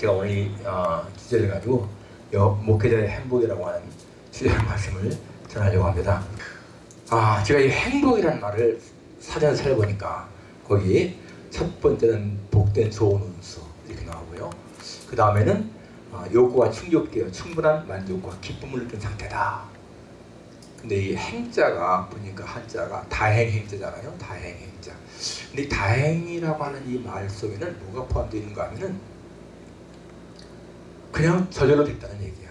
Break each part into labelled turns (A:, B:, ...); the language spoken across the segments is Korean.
A: 제가 오늘 이 어, 주제를 가지고 여, 목회자의 행복이라고 하는 주제의 말씀을 전하려고 합니다. 아, 제가 이 행복이라는 말을 사전에 찾아보니까 거기 첫 번째는 복된 좋은 운수 이렇게 나오고요. 그 다음에는 어, 욕구가 충족되어 충분한 만족과 기쁨을 느낀 상태다. 근데 이 행자가 보니까 한자가 다행 행자잖아요. 다행 행자. 근데 이 다행이라고 하는 이 말 속에는 뭐가 포함되어 있는가 하면은 그냥 저절로 됐다는 얘기야.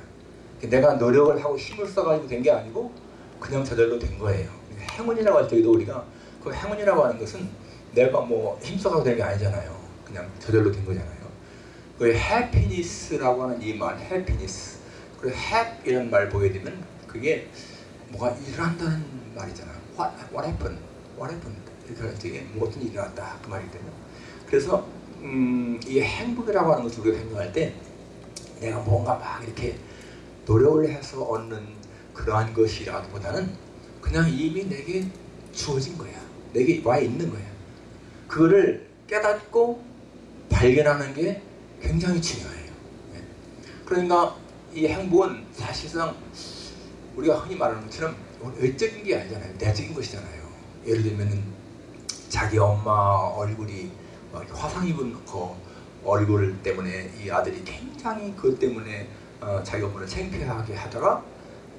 A: 내가 노력을 하고 힘을 써가지고 된 게 아니고 그냥 저절로 된 거예요. 행운이라고 할 때도 우리가 그 행운이라고 하는 것은 내가 뭐 힘써가지고 된게 아니잖아요. 그냥 저절로 된 거잖아요. 그 해피니스라고 하는 이 말, 해피니스. 그리고 h 이라는 말 되면 그게 뭐가 일어난다는 말이잖아. What, what happened? What happened? 이렇게 할때 무엇은 일어났다 그 말이거든요. 그래서 음, 이 행복이라고 하는 것을 우리가 생각할 때 내가 뭔가 막 이렇게 노력을 해서 얻는 그러한 것이라기보다는 그냥 이미 내게 주어진 거야. 내게 와 있는 거야. 그거를 깨닫고 발견하는 게 굉장히 중요해요. 네. 그러니까 이 행복은 사실상 우리가 흔히 말하는 것처럼 외적인 게 아니잖아요. 내적인 것이잖아요. 예를 들면은 자기 엄마 얼굴이 화상 입은 그 얼굴 때문에 이 아들이 굉장히 그것 때문에 어, 자기 엄마를 창피하게 하다가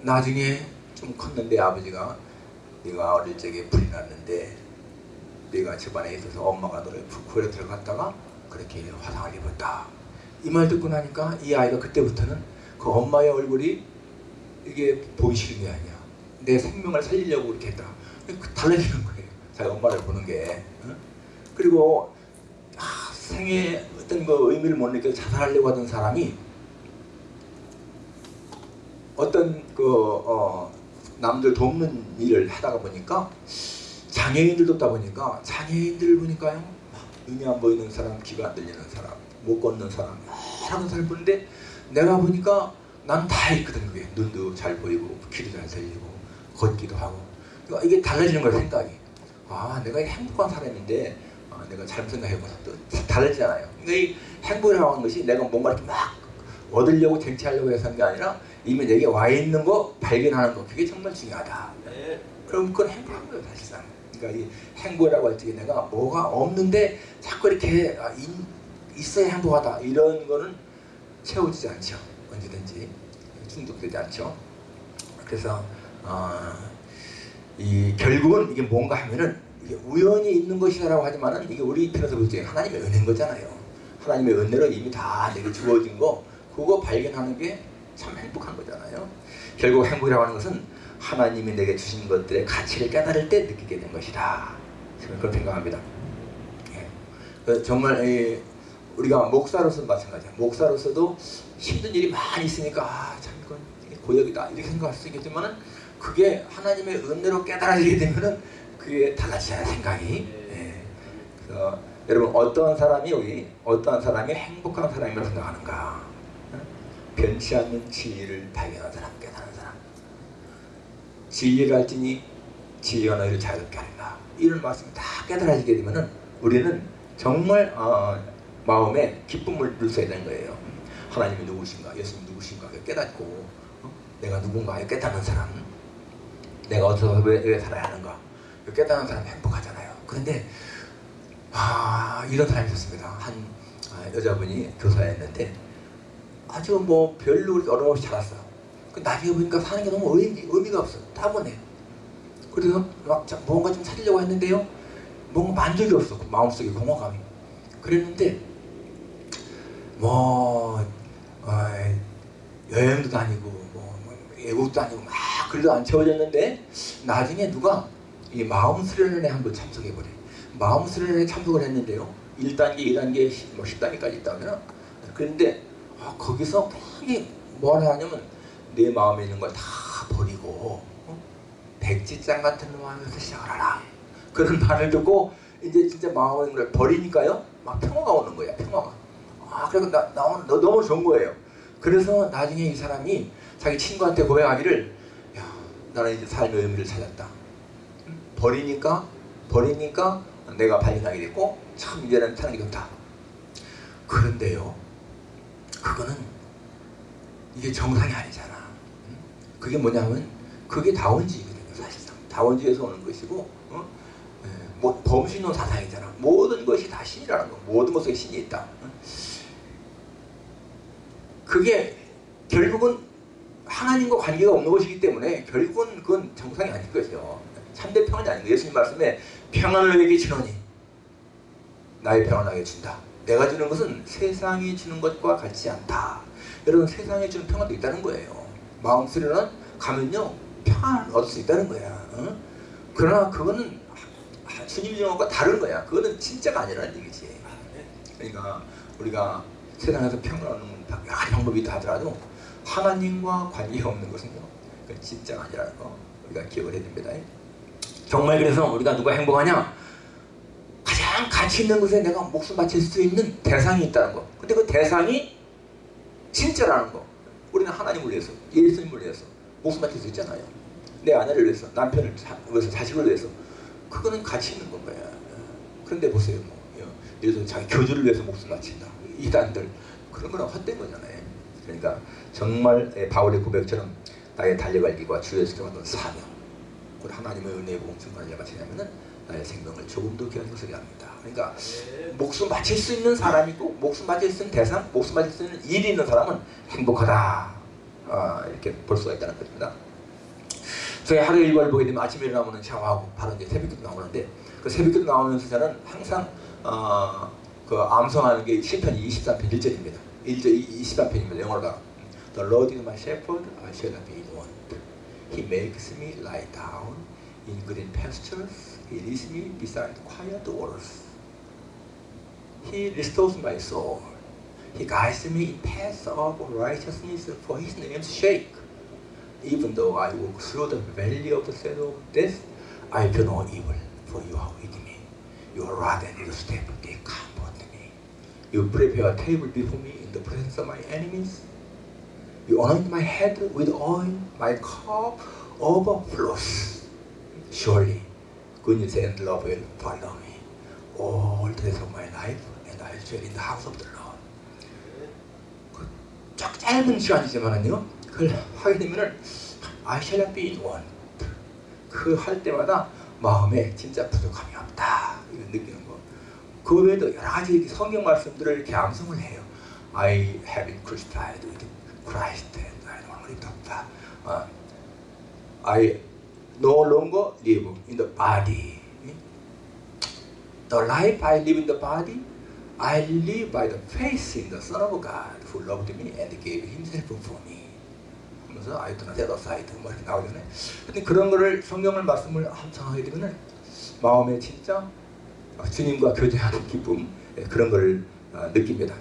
A: 나중에 좀 컸는데 아버지가 네가 어릴 적에 불이 났는데 네가 집안에 있어서 엄마가 너를 구해 들어갔다가 그렇게 화상을 입었다. 이 말 듣고 나니까 이 아이가 그때부터는 그 엄마의 얼굴이 이게 싫은 게 아니야. 내 생명을 살리려고 이렇게 했다. 달라지는 거예요. 자기 엄마를 보는 게. 어? 그리고 아, 생에 어떤 그 의미를 못 느껴 자살하려고 하던 사람이 어떤 그 어, 남들 돕는 일을 하다가 보니까 장애인들 돕다 보니까 장애인들 보니까요 눈이 안 보이는 사람, 귀가 안 들리는 사람, 못 걷는 사람, 여러 사람 보는데 내가 보니까 난 다 있거든 그게. 눈도 잘 보이고 귀도 잘 들리고 걷기도 하고. 그러니까 이게 달라지는 거야 생각이. 아 내가 행복한 사람인데 아, 내가 잘못 또 달라지잖아요. 그러니까 이 행복이라고 하는 것이 내가 뭔가 이렇게 막 얻으려고 쟁취하려고 해서 한 게 아니라 이미 내게 와 있는 거 발견하는 거. 그게 정말 중요하다. 네. 그럼 그건 행복한 거예요 사실상. 그러니까 이 행복이라고 할 때 내가 뭐가 없는데 자꾸 이렇게 아, 있어야 행복하다. 이런 거는 채워지지 않죠. 언제든지. 충족되지 않죠. 그래서 어, 이 결국은 이게 뭔가 하면은 우연히 있는 것이라고 하지만은 이게 우리 편에서 볼 때 하나님의 은혜인 거잖아요. 하나님의 은혜로 이미 다 내게 주어진 거 그거 발견하는 게 참 행복한 거잖아요. 결국 행복이라고 하는 것은 하나님이 내게 주신 것들의 가치를 깨달을 때 느끼게 된 것이다. 저는 그렇게 생각합니다. 예. 정말 우리가 목사로서 마찬가지야. 목사로서도 힘든 일이 많이 있으니까 아, 참 이건 고역이다. 이렇게 생각할 수 있겠지만은 그게 하나님의 은혜로 깨달아지게 되면은 그게 달라지잖아요 생각이. 예. 그래서 여러분 어떤 사람이 우리 어떠한 사람이 행복한 사람이라고 생각하는가? 변치 않는 진리를 발견한 사람 깨달은 사람. 진리를 알지니 진리와 너희를 자유롭게 하리라 이런 말씀이 다 깨달아지게 되면은 우리는 정말 어, 마음에 기쁨을 누려야 되는 거예요. 하나님이 누구신가? 예수님 누구신가? 깨닫고 어? 내가 누군가 깨닫는 사람. 내가 어디서 왜, 왜 살아야 하는가 깨닫는 사람이 행복하잖아요. 그런데 아 이런 사람이 있었습니다. 한 아, 여자분이 교사였는데 아주 뭐 별로 그렇게 어려움 없이 자랐어요. 그 나중에 보니까 사는 게 너무 의미, 의미가 없어 따분해 그래서 막 뭔가 좀 찾으려고 했는데요. 뭔가 만족이 없어. 그 마음속에 공허감이. 그랬는데 뭐 어, 여행도 다니고 뭐, 뭐 외국도 다니고 막 글도 안 채워졌는데 나중에 누가 이 마음 수련회 한번 참석해 보래. 마음 수련회 참석을 했는데요. 1단계, 2단계, 뭐 10단계까지 있다면 그런데 아, 거기서 되게 뭐라 하냐면 내 마음에 있는 걸 다 버리고 어? 백지장 같은 마음에서 시작을 하라. 그런 말을 듣고 이제 진짜 마음에 있는 걸 버리니까요. 막 평화가 오는 거야 평화가. 아 그래서 나, 나 너, 너무 좋은 거예요. 그래서 나중에 이 사람이 자기 친구한테 고백하기를 야 나는 이제 삶의 의미를 찾았다 버리니까 버리니까 내가 발견하게 됐고 참 유대라는 사는 게 좋다. 그런데요. 그거는 이게 정상이 아니잖아. 그게 뭐냐면 그게 다원주의거든요. 사실상 다원주의에서 오는 것이고 어? 뭐 범신론 사상이잖아. 모든 것이 다 신이라는 거. 모든 것에 신이 있다. 그게 결국은 하나님과 관계가 없는 것이기 때문에 결국은 그건 정상이 아닐 것이요. 3대 평안이 아닌가? 예수님 말씀에 평안을 너에게 주노니 나의 평안하게 준다. 내가 주는 것은 세상이 주는 것과 같지 않다. 여러분 세상이 주는 평안도 있다는 거예요. 마음 쓰리는 가면요 평안을 얻을 수 있다는 거야. 응? 그러나 그거는 주님 영화과 다른 거야. 그거는 진짜가 아니라는 얘기지. 그러니까 우리가 세상에서 평안을 얻는 여러 방법이 있다 하더라도 하나님과 관계 없는 것은요 진짜가 아니라는 거 우리가 기억을 해줍니다. 정말 그래서 우리가 누가 행복하냐? 가장 가치 있는 것에 내가 목숨 바칠 수 있는 대상이 있다는 거. 근데 그 대상이 진짜라는 거. 우리는 하나님을 위해서, 예수님을 위해서 목숨 바칠 수 있잖아요. 내 아내를 위해서, 남편을 위해서, 자식을 위해서. 그거는 가치 있는 건 거야. 그런데 보세요. 뭐, 예를 들어 자기 교주를 위해서 목숨 바친다. 이단들. 그런 거는 헛된 거잖아요. 그러니까 정말 바울의 고백처럼 나의 달려갈 길과 주 예수께 받은 사명. 그리고 하나님의 은혜의 공중을 내가 지냐면은 나의 생명을 조금 더 것을 합니다. 그러니까 목숨 바칠 수 있는 사람이고 목숨 바칠 수 있는 대상, 목숨 바칠 수 있는 일이 있는 사람은 행복하다. 아, 이렇게 볼 수가 있다는 겁니다. 저희 하루 일과를 보게 되면 아침에 일어나면 샤워하고 바로 이제 새벽기도 나오는데 그 새벽기도 나오면서 저는 항상 어, 그 암송하는 게 시편 23편 1절입니다. 1절 23편입니다. 영어로가 The Lord is my shepherd, I shall not be. He makes me lie down in green pastures. He leads me beside quiet waters. He restores my soul. He guides me in paths of righteousness for His name's sake. Even though I walk through the valley of the shadow of death, I fear no evil, for you are with me. Your rod and your staff, they comfort me. You prepare a table before me in the presence of my enemies. You anoint my head with oil, my cup overflows. Surely, goodness and love will follow me all the days of my life, and I dwell in the house of the Lord. 그쫙 짧은 시간이지만은요, 그걸 하게 되면은 I shall not be in want. 그할 때마다 마음에 진짜 부족함이 없다. 이걸 느끼는 거. 그 외에도 여러 가지 성경 말씀들을 이렇게 암송을 해요. I have been crucified Christ and I no longer live. 어, I no longer live in the body. The life I live in the body, I live by the faith in the Son of God who loved me and gave Himself for me. 하면서 set aside 뭐 이렇게 나오잖아요. 근데 그런 거를 성경을 말씀을 함청하게 되면은 마음에 진짜 주님과 교제하는 기쁨 예, 그런 걸 어, 느낍니다.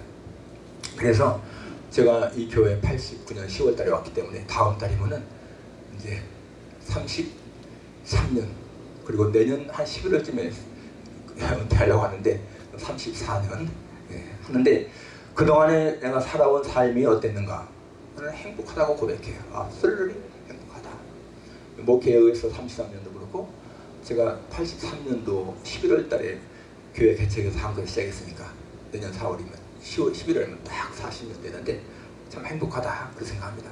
A: 그래서 제가 이 교회 89년 10월 달에 왔기 때문에 다음 달이면은 이제 33년 그리고 내년 한 11월쯤에 은퇴하려고 하는데 34년 예, 하는데 그동안에 내가 살아온 삶이 어땠는가 저는 행복하다고 고백해요. 아, 쓸르리 행복하다. 목회에서 33년도 그렇고 제가 83년도 11월 달에 교회 개척에서 한걸 시작했으니까 내년 4월이면 10월, 11월이면 딱 40년 되는데 참 행복하다 그 생각합니다.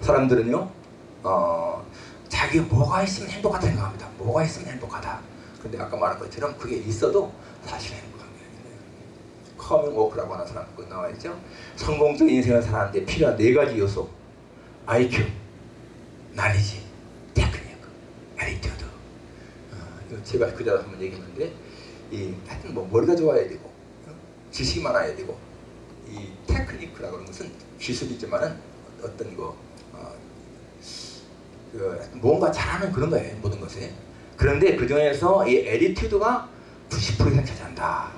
A: 사람들은요 어, 자기 뭐가 있으면 행복하다 생각합니다. 뭐가 있으면 행복하다. 근데 아까 말한 것처럼 그게 있어도 사실 행복한 게 아니에요. 커밍 워크라고 하는 사람 그 나와 있죠. 성공적인 인생을 살아가는데 필요한 네 가지 요소. IQ, knowledge, technique, attitude. 어, 제가 그전에 한번 얘기했는데 이 하여튼 뭐 머리가 좋아야 되고 어? 지식이 많아야 되고 이 technique라고 하는 것은 기술이지만은 어떤 거 어, 그 뭔가 잘하는 그런 거예요 모든 것에. 그런데 그 중에서 이 attitude가 90% 이상 차지한다.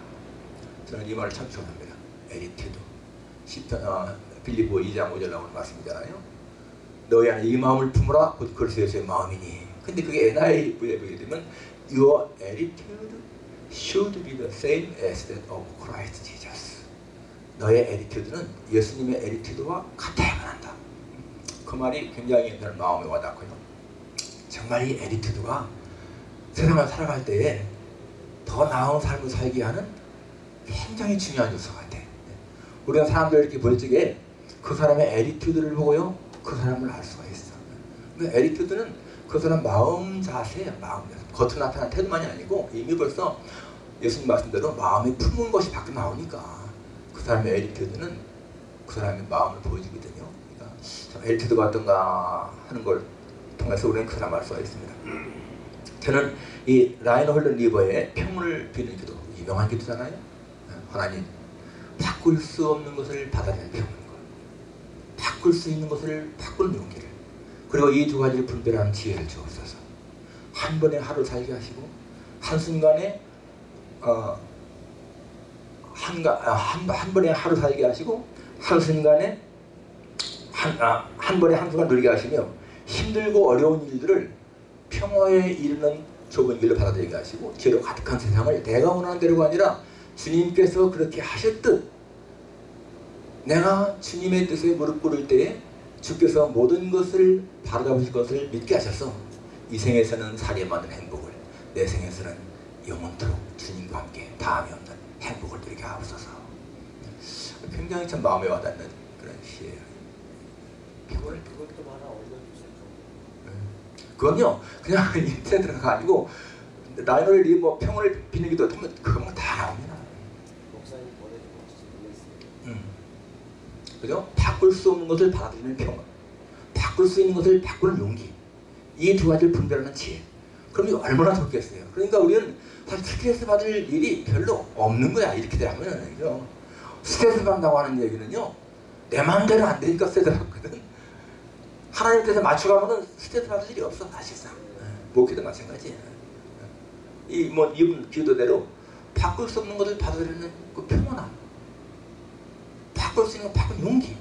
A: 저는 이 말을 참 좋아합니다. attitude 어, 빌립보 2장 5절 나오는 말씀이잖아요. 너희 안에 이 마음을 품으라. 곧 그리스도의 마음이니. 근데 그게 NIV에 보게 되면 Your attitude should be the same as that of Christ Jesus 너의 attitude는 예수님의 attitude와 같아야만 한다. 그 말이 굉장히 저는 마음에 와닿고요. 정말 이 attitude가 세상을 살아갈 때에 더 나은 삶을 살게 하는 굉장히 중요한 요소 같아. 우리는 사람들 이렇게 볼 적에 그 사람의 attitude를 보고요 그 사람을 알 수가 있어. 그 attitude는 그 사람 마음 자세야 마음 자세. 겉으로 나타난 태도만이 아니고 이미 벌써 예수님 말씀대로 마음이 품은 것이 밖에 나오니까 그 사람의 attitude는 그 사람의 마음을 보여주거든요. 그러니까 참 attitude가 어떤가 하는 걸 통해서 우리는 그 사람 알 수가 있습니다. 저는 이 라인홀드 니버의 평온을 비는 기도 유명한 기도잖아요. 하나님 바꿀 수 없는 것을 평은 것 바꿀 수 있는 것을 바꾸는 용기를 그리고 이 두 가지를 분별하는 지혜를 주옵소서 한 번에 하루 살게 하시고 한순간에 어, 한, 아, 한, 한 번에 하루 살게 하시고 한 순간에 한, 아, 한 번에 한 순간 누리게 하시며 힘들고 어려운 일들을 평화에 이르는 좁은 길로 받아들이게 하시고 죄로 가득한 세상을 내가 원하는 대로가 아니라 주님께서 그렇게 하셨듯 내가 주님의 뜻에 무릎 꿇을 때에 주께서 모든 것을 바로잡으실 것을 믿게 하셔서 이 생에서는 살이 맞는 행복을 내 생에서는 영원토록 주님과 함께 다음이 없는 행복을 누리게 하옵소서. 굉장히 참 마음에 와닿는 그런 시예요.
B: 그걸 그것도 하나 올려주세요.
A: 그건요. 그냥 인터넷 들어가가지고 라이널 리뭐 평을 비는 기도 하면 그건 다 나옵니다.
B: 목사님 보내주고 모르겠어요.
A: 음. 그죠? 바꿀 수 없는 것을 받아들이는 평화. 바꿀 수 있는 것을 바꾸는 용기. 이 두 가지를 분별하는 지혜. 그럼 얼마나 좋겠어요. 그러니까 우리는 사실 스트레스 받을 일이 별로 없는 거야. 이렇게 되면 그죠? 스트레스 받는다고 하는 얘기는요 내 마음대로 안 되니까 스트레스 받거든. 하나님 뜻에 맞춰가면 스트레스 받을 일이 없어 사실상. 목회도 마찬가지야 이뭐 이분 기도대로 바꿀 수 없는 것을 받아들이는 그 평온함. 바꿀 수 있는 바꾼 용기.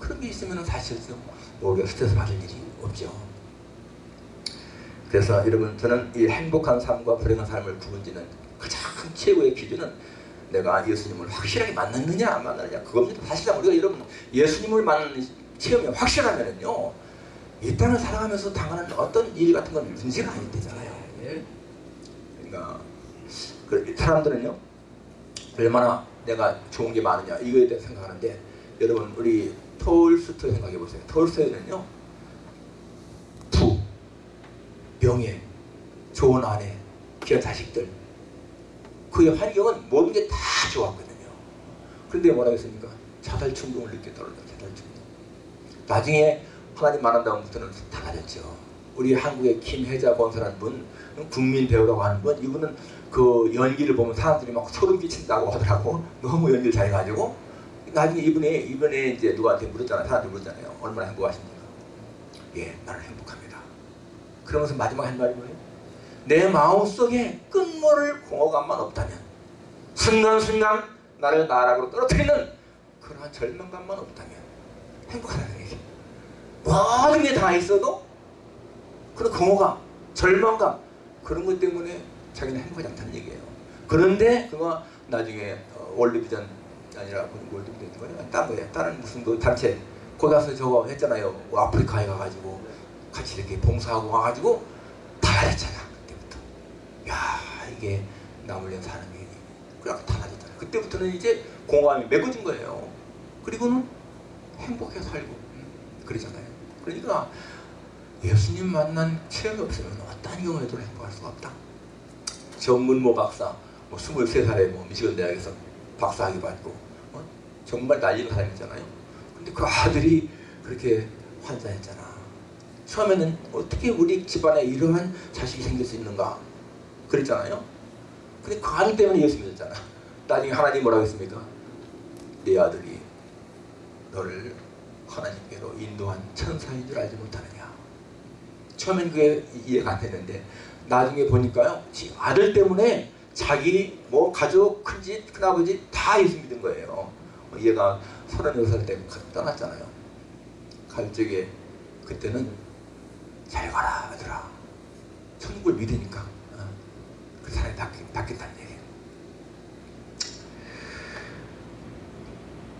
A: 그런 게 있으면 사실상 우리가 스트레스 받을 일이 없죠 그래서 여러분 저는 이 행복한 삶과 불행한 삶을 구분짓는 가장 최고의 기준은 내가 예수님을 확실하게 만났느냐 안 만났느냐 그겁니다. 사실상 우리가 여러분 예수님을 만나는 체험이 확실하면은요 이 땅을 살아가면서 당하는 어떤 일 같은 건 문제가 아니 되잖아요.
B: 예.
A: 그러니까 그 사람들은요 얼마나 내가 좋은 게 많으냐 이거에 대해 생각하는데 여러분 우리 톨스토이 생각해 보세요. 톨스토이는요 부 명예 좋은 아내 귀한 자식들. 그의 환경은 모든 게 다 좋았거든요. 그런데 뭐라고 했습니까? 자살 충동을 느꼈다고 자살 충동. 나중에 하나님 만난 다음부터는 달라졌죠. 우리 한국의 김혜자 권사라는 분 국민 배우라고 하는 분 이분은 그 연기를 보면 사람들이 막 소름 끼친다고 하더라고. 너무 연기를 잘해가지고. 나중에 이분이 이번에 이제 누구한테 물었잖아요. 사람들 물었잖아요. 얼마나 행복하십니까? 예 나는 행복합니다 그러면서 마지막 한 말이 뭐예요 내 마음속에 끝모를 공허감만 없다면 순간순간 나를 나락으로 떨어뜨리는 그러한 절망감만 없다면 행복하다는 얘기 모든 게 다 있어도 그런 공허감 절망감 그런 것 때문에 자기는 행복하지 않다는 얘기예요. 그런데 그거 나중에 어, 월드비전 아니라 월드비전 거예요. 딴 거예요. 다른 무슨 그 단체 거기 가서 저거 했잖아요. 뭐 아프리카에 가가지고 같이 이렇게 봉사하고 와가지고 달라졌잖아. 그때부터. 야 이게 나물련 사람이 그렇게 달라졌잖아. 그때부터는 이제 공감이 맺어진 거예요. 그리고는 행복해 살고 음, 그러잖아요. 그러니까 예수님 만난 체험이 없으면 어떠한 경우에도 행복할 수가 없다. 전문모 박사, 뭐 23살에 뭐 미시건 대학에서 박사학위 받고 어? 정말 난리는 사람이잖아요. 근데 그 아들이 그렇게 환자했잖아. 처음에는 어떻게 우리 집안에 이러한 자식이 생길 수 있는가 그랬잖아요. 근데 그 아들 때문에 예수 믿었잖아. 나중에 하나님 뭐라고 했습니까? 네 아들이 너를 하나님께로 인도한 천사인 줄 알지 못하느냐. 처음엔 그게 이해가 안 됐는데 나중에 보니까요 아들 때문에 자기 뭐 가족 큰지 큰아버지 다 예수 믿은 거예요 얘가 36살 때 떠났잖아요 갈 적에 그때는 잘 가라 아들아 천국을 믿으니까 어. 그 사람이 바뀐다는 얘기예요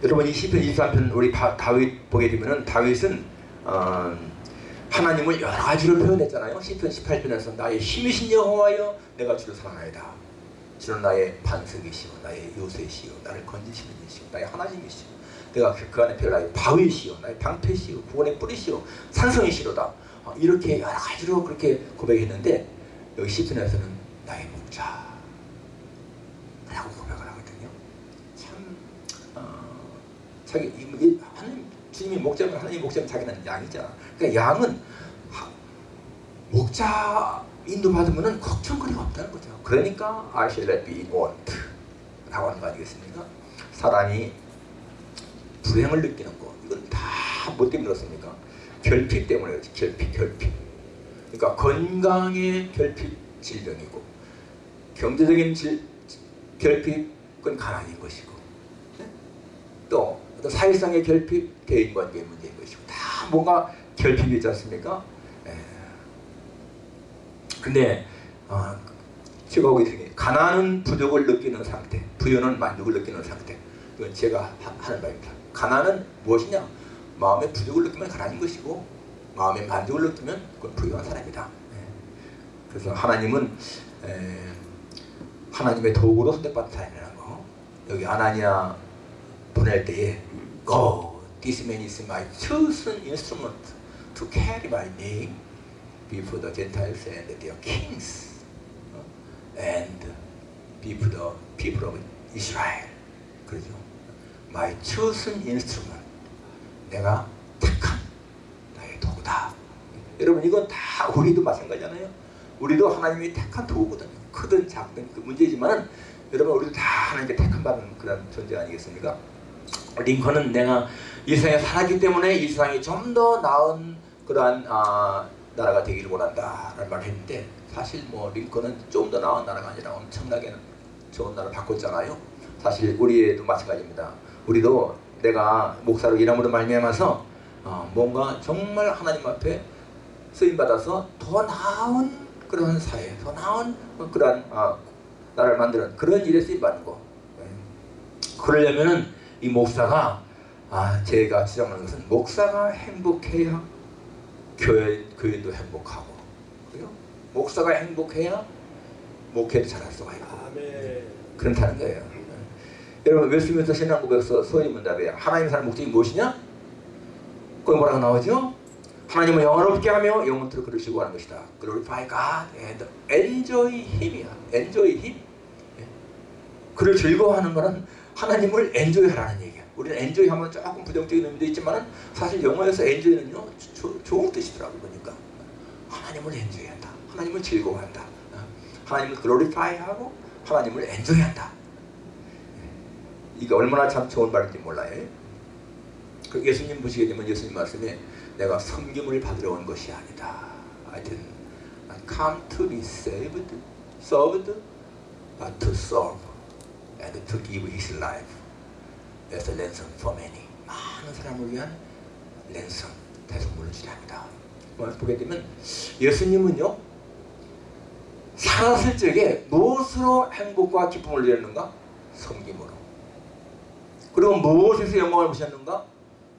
A: 여러분 이 시편 23편 우리 다, 다윗 보게 되면은 다윗은 어, 하나님을 여러 가지로 표현했잖아요. 시편 18편에서 나의 힘이신 여호와여 내가 주를 사랑하이다. 주는 나의 반석이시오 나의 요새시오 나를 건지시는 이시오 나의 하나님이시오 내가 그, 그 안에 별 나의 바위시오 나의 방패시오 구원의 뿌리시오 산성이시로다 어, 이렇게 여러 가지로 그렇게 고백했는데 여기 시편에서는 나의 목자 라고 고백을 하거든요 참 어, 자기 이, 이, 하나님 주님이 목자면 하나님 목자면 자기는 양이잖아 그러니까 양은 하- 목자 인도받으면 걱정거리가 없다는 거죠. 그러니까 I shall be want 라고 하는 거 아니겠습니까? 사람이 불행을 느끼는 거 이건 다 뭐 때문에 그렇습니까? 결핍 때문에 그렇지 결핍 결핍 그러니까 건강의 결핍 질병이고 경제적인 질, 결핍 그건 가난인 것이고 네? 또 어떤 사회성의 결핍 대인관계의 문제인 것이고 다 뭔가 결핍이 있지 않습니까? 예. 근데 어, 제가 보기 생에 가난은 부족을 느끼는 상태, 부여는 만족을 느끼는 상태. 이건 제가 하- 하는 바입니다. 가난은 무엇이냐? 마음의 부족을 느끼면 가난인 것이고 마음의 만족을 느끼면 그건 부유한 사람이다. 예. 그래서 하나님은 에, 하나님의 도구로 선택받은 사람이라는 거. 여기 아나니아 보낼 때에 Go, this man is my chosen instrument to carry my name before the Gentiles and their kings 어? and before the people of Israel. 그러죠. My chosen instrument. 내가 택한 나의 도구다. 여러분 이건 다 우리도 마찬가지잖아요. 우리도 하나님이 택한 도구거든요. 크든 작든 그 문제지만은 여러분 우리도 다 하나님께 택한 받은 그런 존재 아니겠습니까? 링컨은 내가 이 세상에 살았기 때문에 이 세상이 좀 더 나은 그러한 아, 나라가 되기를 원한다 라는 말을 했는데 사실 뭐 링컨은 좀 더 나은 나라가 아니라 엄청나게 좋은 나라를 바꿨잖아요. 사실 우리도 마찬가지입니다. 우리도 내가 목사로 일함으로 말미암아서 어, 뭔가 정말 하나님 앞에 쓰임 받아서 더 나은 그런 사회, 더 나은 그런 아, 나라를 만드는 그런 일에 쓰임 받는 거. 예. 그러려면은 이 목사가 아 제가 주장하는 것은 목사가 행복해야 교회 교회도 행복하고 그래요. 목사가 행복해야 목회도 잘할 수가 있고. 그렇다는 거예요. 여러분 웨스민스터 신앙고백서 문답이에요. 하나님 사는 목적이 무엇이냐? 거기 뭐라고 나오죠? 하나님을 영원롭게 하며 영원토록 그러시고 하는 것이다. Glorify God and enjoy Him이야. Enjoy Him. 예. 그를 즐거워하는 거는 하나님을 엔조이 하라는 얘기야. 우리는 엔조이 하면 조금 부정적인 의미도 있지만 사실 영어에서 엔조이는요 조- 좋은 뜻이더라고 보니까 하나님을 엔조이한다. 하나님을 즐거워한다. 어. 하나님을 글로리파이하고 하나님을 엔조이한다. 예. 이게 얼마나 참 좋은 말인지 몰라요. 그 예수님 보시게 되면 예수님 말씀에 내가 섬김을 받으러 온 것이 아니다. Didn't I come to be saved, served, but to serve and to give his life as a ransom for many. 많은 사람을 위한 랜섬, 대성물을. 뭐 보게 되면 예수님은요 살았을 적에 무엇으로 행복과 기쁨을 누렸는가? 섬김으로. 그리고 무엇에서 영광을 보셨는가?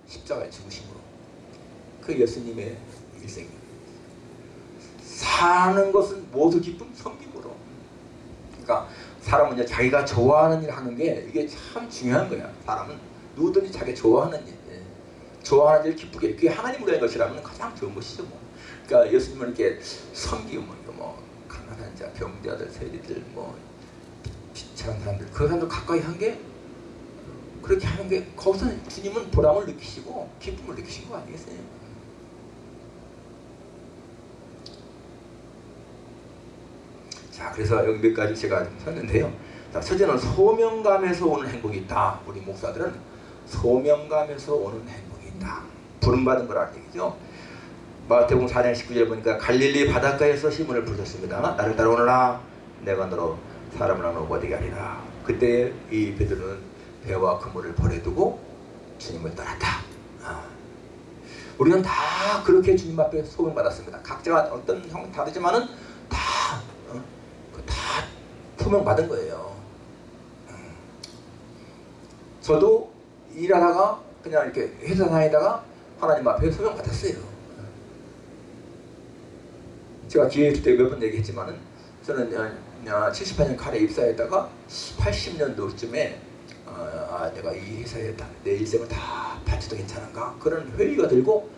A: 십자가의 죽으심으로. 그 예수님의 일생입니다. 사는 것은 모두 기쁨 섬김으로. 그러니까 사람은 이제 자기가 좋아하는 일 하는 게 이게 참 중요한 거야. 사람은 누구든지 자기 좋아하는 일, 예. 좋아하는 일 기쁘게 그게 하나님으로 한 것이라면 가장 좋은 것이죠. 뭐. 그러니까 예수님은 이렇게 섬기고 뭐, 뭐 가난한 자, 병자들, 세리들, 뭐 비참한 사람들 그 사람들 가까이 한 게 그렇게 하는 게 거기서 주님은 보람을 느끼시고 기쁨을 느끼신 거 아니겠어요? 자, 그래서 여기 몇 가지 제가 좀 썼는데요. 자, 첫째는 소명감에서 오는 행복이 있다. 우리 목사들은 소명감에서 오는 행복이 있다. 부름받은 거라는 얘기죠. 마태복음 4장 19절 보니까 갈릴리 바닷가에서 시문을 부르셨습니다. 나를 따라오너라. 내가 너로 사람을 나누고 되게 하리라. 그때 이 베드로는 배와 그물을 버려두고 주님을 따랐다. 아. 우리는 다 그렇게 주님 앞에 소명받았습니다. 각자가 어떤 형 다르지만은 다, 어? 그다 소명받은 거예요. 음. 저도 일하다가 그냥 이렇게 회사 다니다가 하나님 앞에 소명받았어요. 제가 기회 있을 때 몇 번 얘기했지만은 저는 어, 78년 칼에 입사했다가 80년도쯤에 어, 아, 내가 이 회사에 다, 내 일생을 다 바쳐도 괜찮은가 그런 회의가 들고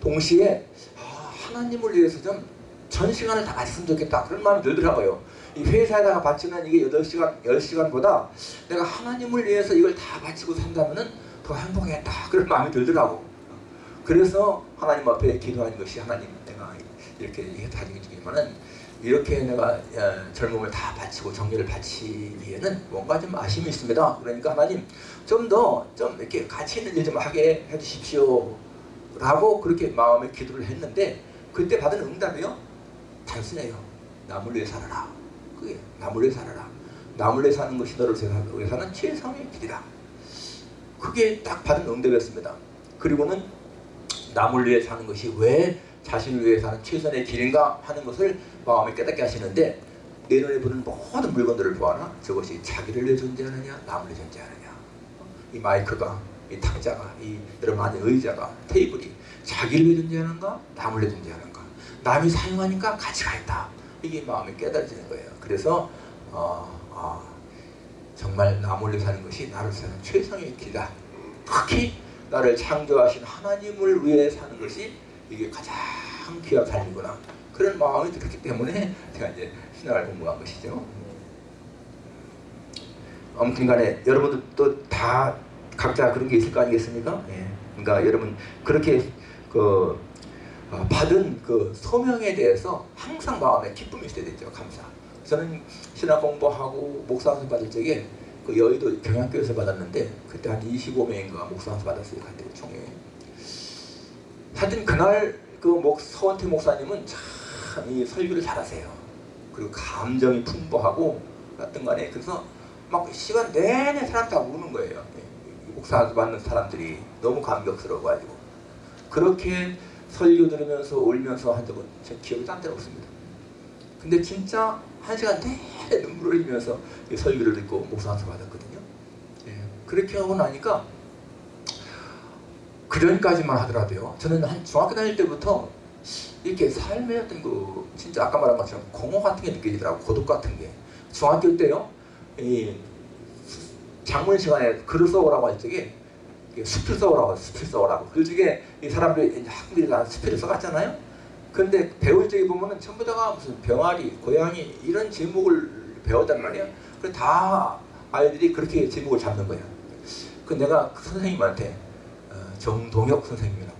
A: 동시에 아, 하나님을 위해서 좀 전 시간을 다 바쳤으면 좋겠다 그런 마음이 들더라고요. 이 회사에다가 바치는 이게 8시간, 10시간보다 내가 하나님을 위해서 이걸 다 바치고 산다면 더 행복하겠다 그런 마음이 들더라고. 그래서 하나님 앞에 기도하는 것이 하나님 내가 이렇게 가지고 있지만은 이렇게 내가 어, 젊음을 다 바치고 정리를 바치기에는 뭔가 좀 아쉬움이 있습니다. 그러니까 하나님 좀더좀 이렇게 가치 있는 일 좀 하게 해주십시오. 라고 그렇게 마음에 기도를 했는데 그때 받은 응답이요 단순해요. 남을 위해 살아라. 그게 남을 위해 살아라. 남을 위해 사는 것이 너를 위해 사는 최상의 길이다. 그게 딱 받은 응답이었습니다. 그리고는 남을 위해 사는 것이 왜 자신을 위해 사는 최선의 길인가 하는 것을 마음에 깨닫게 하시는데 내 눈에 보는 모든 물건들을 보아라. 저것이 자기를 위해 존재하느냐 남을 위해 존재하느냐. 이 마이크가 이 탁자가 이 여러분 앉은 의자가 테이블이 자기를 위해 존재하는가 남을 위해 존재하는가. 남이 사용하니까 가치가 있다. 이게 마음에 깨달아지는 거예요. 그래서 어, 어, 정말 남을 위해 사는 것이 나를 사는 최선의 길이다. 특히 나를 창조하신 하나님을 위해 사는 것이 이게 가장 귀한 삶이구나 그런 마음이 들었기 때문에 제가 이제 신학을 공부한 것이죠. 아무튼간에 여러분들도 다 각자 그런 게 있을 거 아니겠습니까? 예. 그러니까 여러분 그렇게 그 어, 받은 그 소명에 대해서 항상 마음에 기쁨이 있어야 되죠. 감사. 저는 신학 공부하고 목사학위 받을 적에 그 여의도 경양교에서 받았는데 그때 한 25명인가 목사학위 받았어요. 그때 총회. 하여튼 그날 그 목, 서원태 목사님은 참 이 설교를 잘하세요. 그리고 감정이 풍부하고 어떤 간에 그래서 막 시간 내내 사람 다 우는 거예요. 목사 받는 사람들이 너무 감격스러워가지고 그렇게 설교 들으면서 울면서 한 적은 제 기억이 딴 데는 없습니다. 근데 진짜 한 시간 내내 눈물을 흘리면서 이 설교를 듣고 목사 한수 받았거든요. 예, 그렇게 하고 나니까 그 전까지만 하더라도요. 저는 한 중학교 다닐 때부터 이렇게 삶의 어떤 그 진짜 아까 말한 것처럼 공허 같은 게 느껴지더라고 고독 같은 게. 중학교 때요 이 장문 시간에 글을 써오라고 할 적에 수필 써오라고 수필 써오라고. 그 중에 이 사람들이 학생들이 다 수필을 써갔잖아요. 근데 배울 적에 보면은 전부 다가 무슨 병아리 고양이 이런 제목을 배웠단 말이야. 그래 다 아이들이 그렇게 제목을 잡는 거야. 그 내가 그 선생님한테 어, 정동혁 선생님이라고.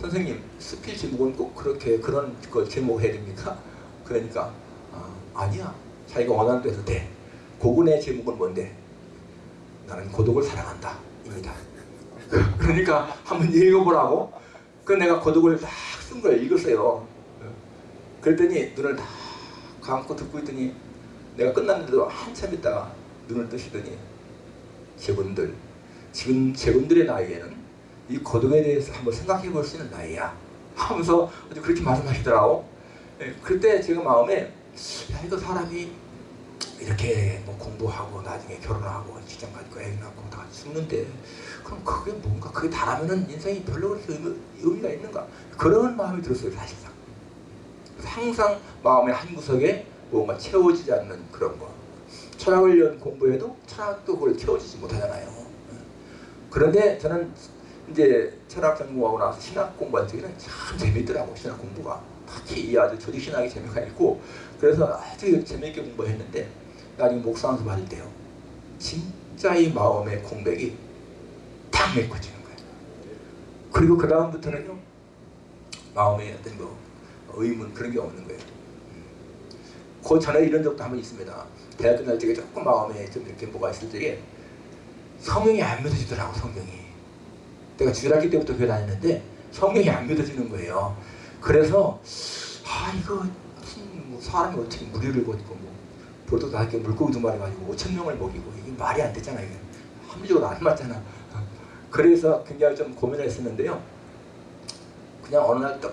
A: 선생님 스필 제목은 꼭 그렇게 그런 거 제목 해야 됩니까? 그러니까 어, 아니야. 자기가 원하는 대로 돼. 고군의 제목은 뭔데? 나는 고독을 사랑한다. 입니다. 그러니까 한번 읽어보라고. 그 내가 고독을 딱쓴걸 읽었어요. 그랬더니 눈을 다 감고 듣고 있더니 내가 끝났는데도 한참 있다가 눈을 뜨시더니 제분들 지금 제분들의 나이에는 이 고독에 대해서 한번 생각해 볼 수 있는 나이야. 하면서 그렇게 말씀하시더라고. 예, 그때 제가 마음에 야 이거 사람이 이렇게 뭐 공부하고 나중에 결혼하고 직장 가지고 애 낳고 다 죽는데 그럼 그게 뭔가 그게 다라면은 인생이 별로 그렇게 의미, 의미가 있는가? 그런 마음이 들었어요 사실상. 항상 마음의 한 구석에 뭔가 채워지지 않는 그런 거. 철학을 위한 공부해도 철학도 그걸 채워지지 못하잖아요. 예. 그런데 저는 이제 철학 전공하고 나서 신학 공부할 적에는 참 재밌더라고 신학 공부가. 특히 이 아주 조직 신학이 재미가 있고 그래서 아주 재밌게 공부했는데 나중에 목사한테 받을 때요 진짜 이 마음의 공백이 딱 메꿔지는 거예요. 그리고 그 다음부터는요 마음에 어떤 뭐 의문 그런 게 없는 거예요. 그 전에 이런 적도 한번 있습니다. 대학 끝날 적에 조금 마음에 좀 이렇게 뭐가 있을 적에 성경이 안 믿어지더라고 성경이 내가 주일학기 때부터 교회 다녔는데 성경이 안 믿어지는 거예요. 그래서 아 이거 뭐 사람이 어떻게 무리를 걷고 뭐 보도 다 이렇게 물고기 두 마리 가지고 5천 명을 먹이고 이게 말이 안 되잖아 이게 합리적으로 안 맞잖아. 그래서 굉장히 좀 고민을 했었는데요. 그냥 어느 날 딱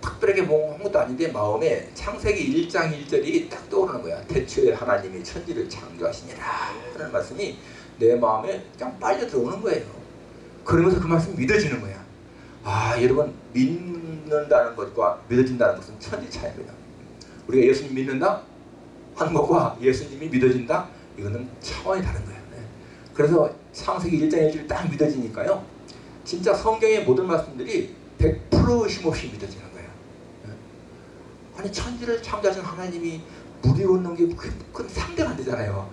A: 특별하게 뭐한 것도 아닌데 마음에 창세기 1장 1절이 딱 떠오르는 거야. 대초에 하나님이 천지를 창조하시니라 하는 말씀이 내 마음에 그냥 빨려 들어오는 거예요. 그러면서 그 말씀이 믿어지는 거야. 아 여러분 믿는다는 것과 믿어진다는 것은 천지 차이입니다. 우리가 예수님 믿는다 하는 것과 예수님이 믿어진다 이거는 차원이 다른 거예요. 네. 그래서 창세기 1장 1절 딱 믿어지니까요. 진짜 성경의 모든 말씀들이 100% 의심 없이 믿어지는 거예요. 네. 아니 천지를 창조하신 하나님이 물이 걷는 게 그- 그건 상대가 안 되잖아요.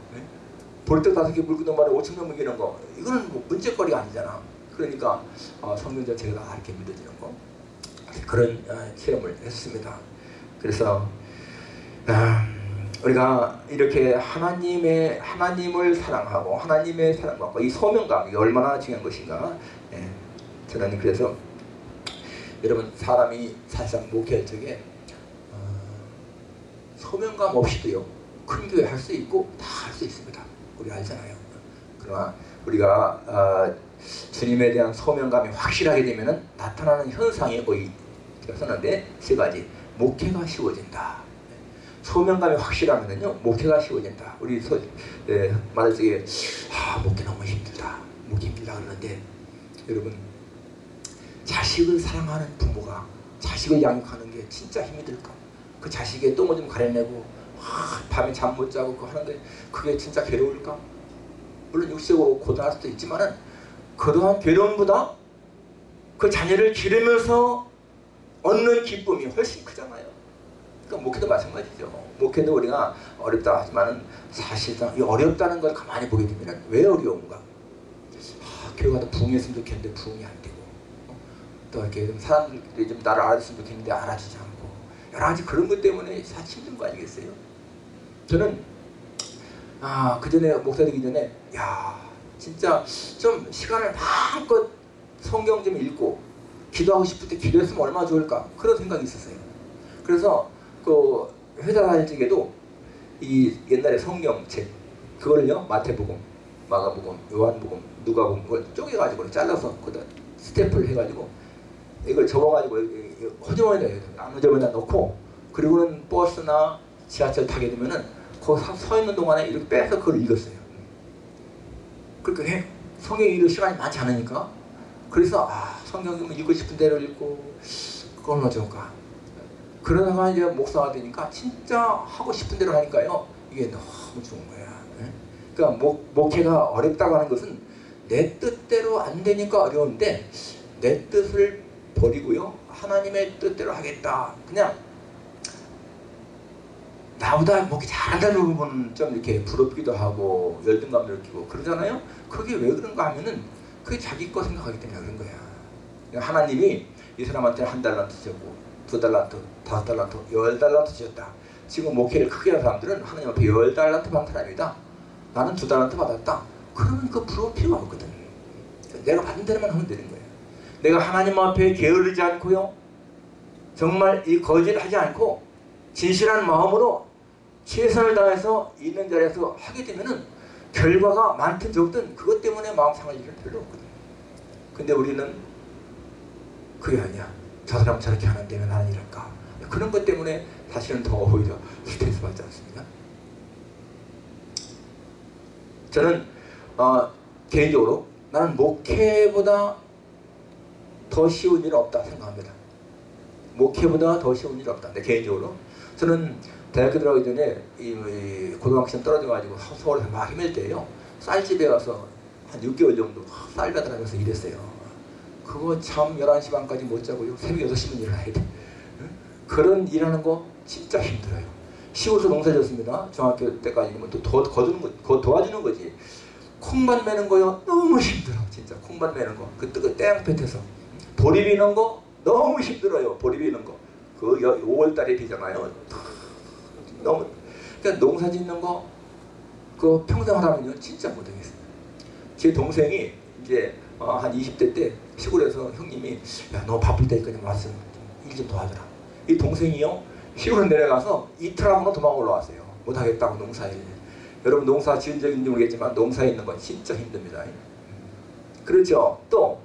A: 네. 볼떡 다섯 개 물고도 말에 5천 명 먹이는 거 이거는 뭐 문제거리가 아니잖아. 그러니까 어, 성경 자체가 다 이렇게 믿어지는 거 그런 어, 체험을 했습니다. 그래서 아, 우리가 이렇게 하나님의 하나님을 사랑하고 하나님의 사랑받고 이 소명감 이게 얼마나 중요한 것인가. 예, 저는 그래서 여러분 사람이 사실상 목회할 적에 어, 소명감 없이도요 큰 교회 할 수 있고 다 할 수 있습니다. 우리 알잖아요. 그러나 우리가 어, 주님에 대한 소명감이 확실하게 되면은 나타나는 현상이 거의 썼는데 세 가지 목회가 쉬워진다. 소명감이 확실하면은요 목회가 쉬워진다. 우리 소, 예, 말할 적에 아 목회 너무 힘들다. 목회 힘들다 그러는데 여러분 자식을 사랑하는 부모가 자식을 양육하는 게 진짜 힘이 들까? 그 자식의 똥을 좀 가려내고 아, 밤에 잠 못 자고 그거 하는 게 그게 진짜 괴로울까? 물론 육체고 고단할 수도 있지만은 그러한 괴로움보다 그 자녀를 기르면서 얻는 기쁨이 훨씬 크잖아요. 그러니까 목회도 마찬가지죠. 목회도 우리가 어렵다 하지만은 사실상 이 어렵다는 걸 가만히 보게 되면 왜 어려운가? 아, 교회가 더 부흥했으면 좋겠는데 부흥이 안 되고 어? 또 이렇게 좀 사람들이 좀 나를 알아줬으면 좋겠는데 알아주지 않고 여러 가지 그런 것 때문에 사실 힘든 거 아니겠어요? 저는 아, 그 전에 목사 되기 전에 야, 진짜 좀 시간을 마음껏 성경 좀 읽고 기도하고 싶을 때 기도했으면 얼마나 좋을까? 그런 생각이 있었어요. 그래서 그 회사 다닐 적에도 이 옛날에 성경책 그걸요? 마태복음, 마가복음, 요한복음, 누가복음 그걸 쪼개가지고 잘라서 거기다 스탬프를 해가지고 이걸 접어가지고 허접원에다 안무접에다 넣고 그리고는 버스나 지하철 타게 되면은 거기 서, 서 있는 동안에 이렇게 빼서 그걸 읽었어요. 해- 성경 읽을 시간이 많지 않으니까. 그래서 아 성경 읽고 싶은 대로 읽고 그건 어쩔까? 그러다가 이제 목사가 되니까 진짜 하고 싶은 대로 하니까요. 이게 너무 좋은 거야. 예? 그러니까 목, 목회가 어렵다고 하는 것은 내 뜻대로 안 되니까 어려운데 내 뜻을 버리고요. 하나님의 뜻대로 하겠다. 그냥 나보다 목이 잘한다는 부분은 좀 이렇게 부럽기도 하고 열등감을 느끼고 그러잖아요. 그게 왜 그런가 하면은 그게 자기 거 생각하기 때문에 그런 거야. 그러니까 하나님이 이 사람한테 한 달란트 주셨고 두 달란트, 다섯 달란트, 열 달란트 주셨다. 지금 목회를 크게 하는 사람들은 하나님 앞에 열 달란트 받은 사람이다. 나는 두 달란트 받았다. 그러면 그 부러울 필요가 없거든. 내가 받은 대로만 하면 되는 거야. 내가 하나님 앞에 게으르지 않고요. 정말 이 거짓하지 않고 진실한 마음으로 최선을 다해서 있는 자리에서 하게 되면은 결과가 많든 적든 그것 때문에 마음 상할 일은 별로 없거든. 근데 우리는 그게 아니야. 저 사람 저렇게 하는데 왜 나는 이럴까? 그런 것 때문에 사실은 더 오히려 스트레스 받지 않습니까? 저는 어, 개인적으로 나는 목회보다 더 쉬운 일은 없다 생각합니다. 목회보다 더 쉬운 일이 없다. 내 개인적으로 저는 대학교 들어가기 전에 이, 이 고등학생 떨어져가지고 서- 서울에서 막 힘들 때요 쌀집에 가서 한 6개월 정도 쌀 배달하면서 일했어요. 그거 참 11시 반까지 못 자고요. 새벽 6시면 일어나야 돼. 응? 그런 일하는 거 진짜 힘들어요. 시골에서 농사 졌습니다. 중학교 때까지는 또 도, 거두는 거, 거 도와주는 거지. 콩밭 매는 거요 너무 힘들어. 진짜 콩밭 매는 거. 그 뜨거 땡볕에서 보리 비는 거 너무 힘들어요. 보리 비는 거. 그 5월달에 비잖아요. 너무 그러니까 농사 짓는 거그 평생 하라면요 진짜 못하겠어요. 제 동생이 이제 어, 한 20대 때 시골에서 형님이 야 너 바쁠 테니까 좀 와서 일좀 도와줘라. 이 동생이요 시골에 내려가서 이틀 하고는 도망 올라왔어요. 못하겠다고 농사일. 여러분 농사 지은 적인지 모르겠지만 농사에 있는 건 진짜 힘듭니다. 그렇죠. 또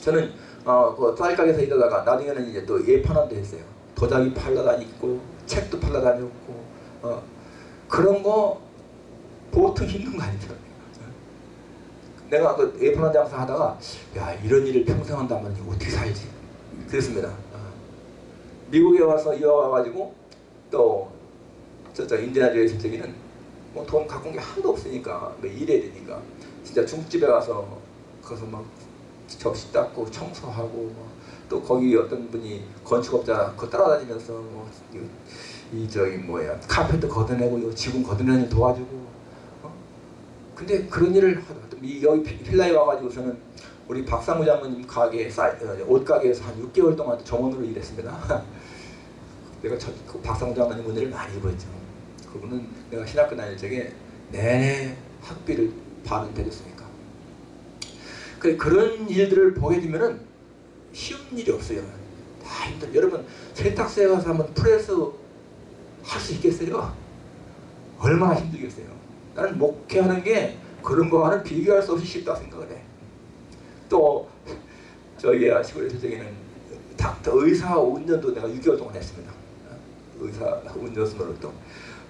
A: 저는 어, 그 쌀가게에서 일하다가 나중에는 이제 또 예판원도 했어요. 도자기 팔러 다니고 책도 팔러 다녔고 어, 그런 거 보통 힘든 거 아니더라고요. 내가 그 예판원 장사 하다가 야 이런 일을 평생 한다면 어떻게 살지? 그랬습니다. 어. 미국에 와서 이어 와가지고 또 저저 인디아주의 저기는 뭐 돈 갖고 온 게 하나도 없으니까 뭐 일해야 되니까 진짜 중국집에 가서 거기서 막 접시 닦고 청소하고 뭐 또 거기 어떤 분이 건축업자 그 따라다니면서 뭐 이 저기 뭐야 카페트 걷어내고 요 지붕 걷어내는 도와주고 어? 근데 그런 일을 이 여기 피- 필라에 와가지고서는 우리 박상무 장모님 가게 어, 옷가게에서 한 6개월 동안 점원으로 일했습니다. 내가 저, 그 박상무 장모님 은혜를 많이 입었죠. 그분은 내가 신학교 다닐 적에 내내 학비를 반은 대줬으니까. 그 그런 일들을 보게 되면은 쉬운 일이 없어요. 다 힘들. 여러분 세탁소에 가서 한번 프레스 할 수 있겠어요? 얼마나 힘들겠어요. 나는 목회하는 게 그런 거와는 비교할 수 없이 쉽다 생각을 해. 또 저희 시골에서 저기는 닥터 의사 운전도 내가 6개월 동안 했습니다. 의사 운전수 노릇도.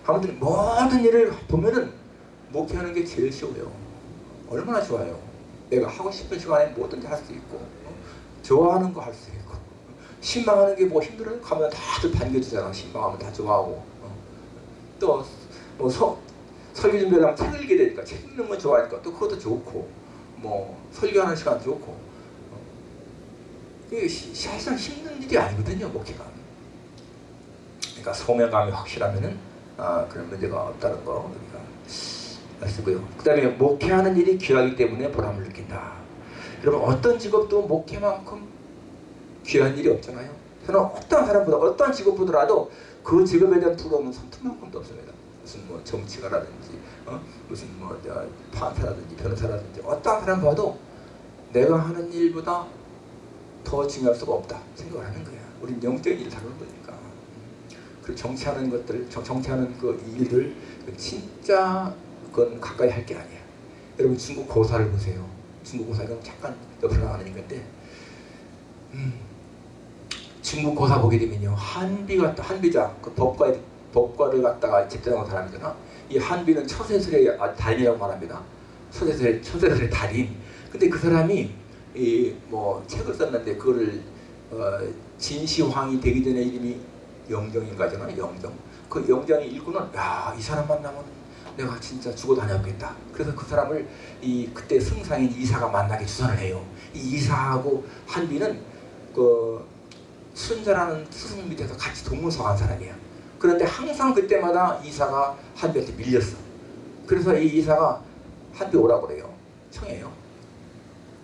A: 아무튼 모든 일을 보면은 목회하는 게 제일 쉬워요. 얼마나 좋아요. 내가 하고 싶은 시간에 뭐든지 할 수 있고 어? 좋아하는 거 할 수 있고 신망하는 게 뭐 힘들어요? 가면 다들 반겨주잖아. 신망하면 다 좋아하고 어. 또뭐 설교 준비하면 책 읽게 되니까 책 읽는 거 좋아하니까 또 그것도 좋고 뭐 설교하는 시간 좋고 어. 시- 사실상 힘든 일이 아니거든요 목회가 그러니까 소명감이 확실하면은 아 그런 문제가 없다는 거 우리가 알 쓰고요 그 다음에 목회하는 일이 귀하기 때문에 보람을 느낀다 여러분 어떤 직업도 목회만큼 귀한 일이 없잖아요 저는 어떤 사람보다 어떤 직업보더라도 그 직업에 대한 부러움은 선투만큼도 없습니다 무슨 뭐 정치가라든지 어? 무슨 뭐 저, 판사라든지 변호사라든지 어떤 사람 봐도 내가 하는 일보다 더 중요할 수가 없다 생각을 하는 거야. 우린 영적인 일을 다루는 거니까. 그리고 정치하는 것들, 정- 정치하는 그 일들 그 진짜 그건 가까이 할 게 아니야. 여러분 중국 고사를 보세요. 중국 고사는 잠깐 옆으로 나가는 건데, 음, 중국 고사 보게 되면요 한비가 한비자 그 법과 법과를 갖다가 집단하는 사람이잖아. 이 한비는 처세술의 아, 달인이라고 말합니다. 처세술의 처세술의 달인. 근데 그 사람이 이 뭐 책을 썼는데 그거를 어, 진시황이 되기 전에 이름이 영정인가잖아. 영정. 그 영정이 읽고는 야 이 사람 만나면 내가 진짜 죽어 다녔겠다. 그래서 그 사람을 이 그때 승상인 이사가 만나게 추천을 해요. 이 이사하고 한비는 그 순자라는 스승 밑에서 같이 동문서 간 사람이야. 그런데 항상 그때마다 이사가 한비한테 밀렸어. 그래서 이 이사가 한비 오라고 그래요. 청해요.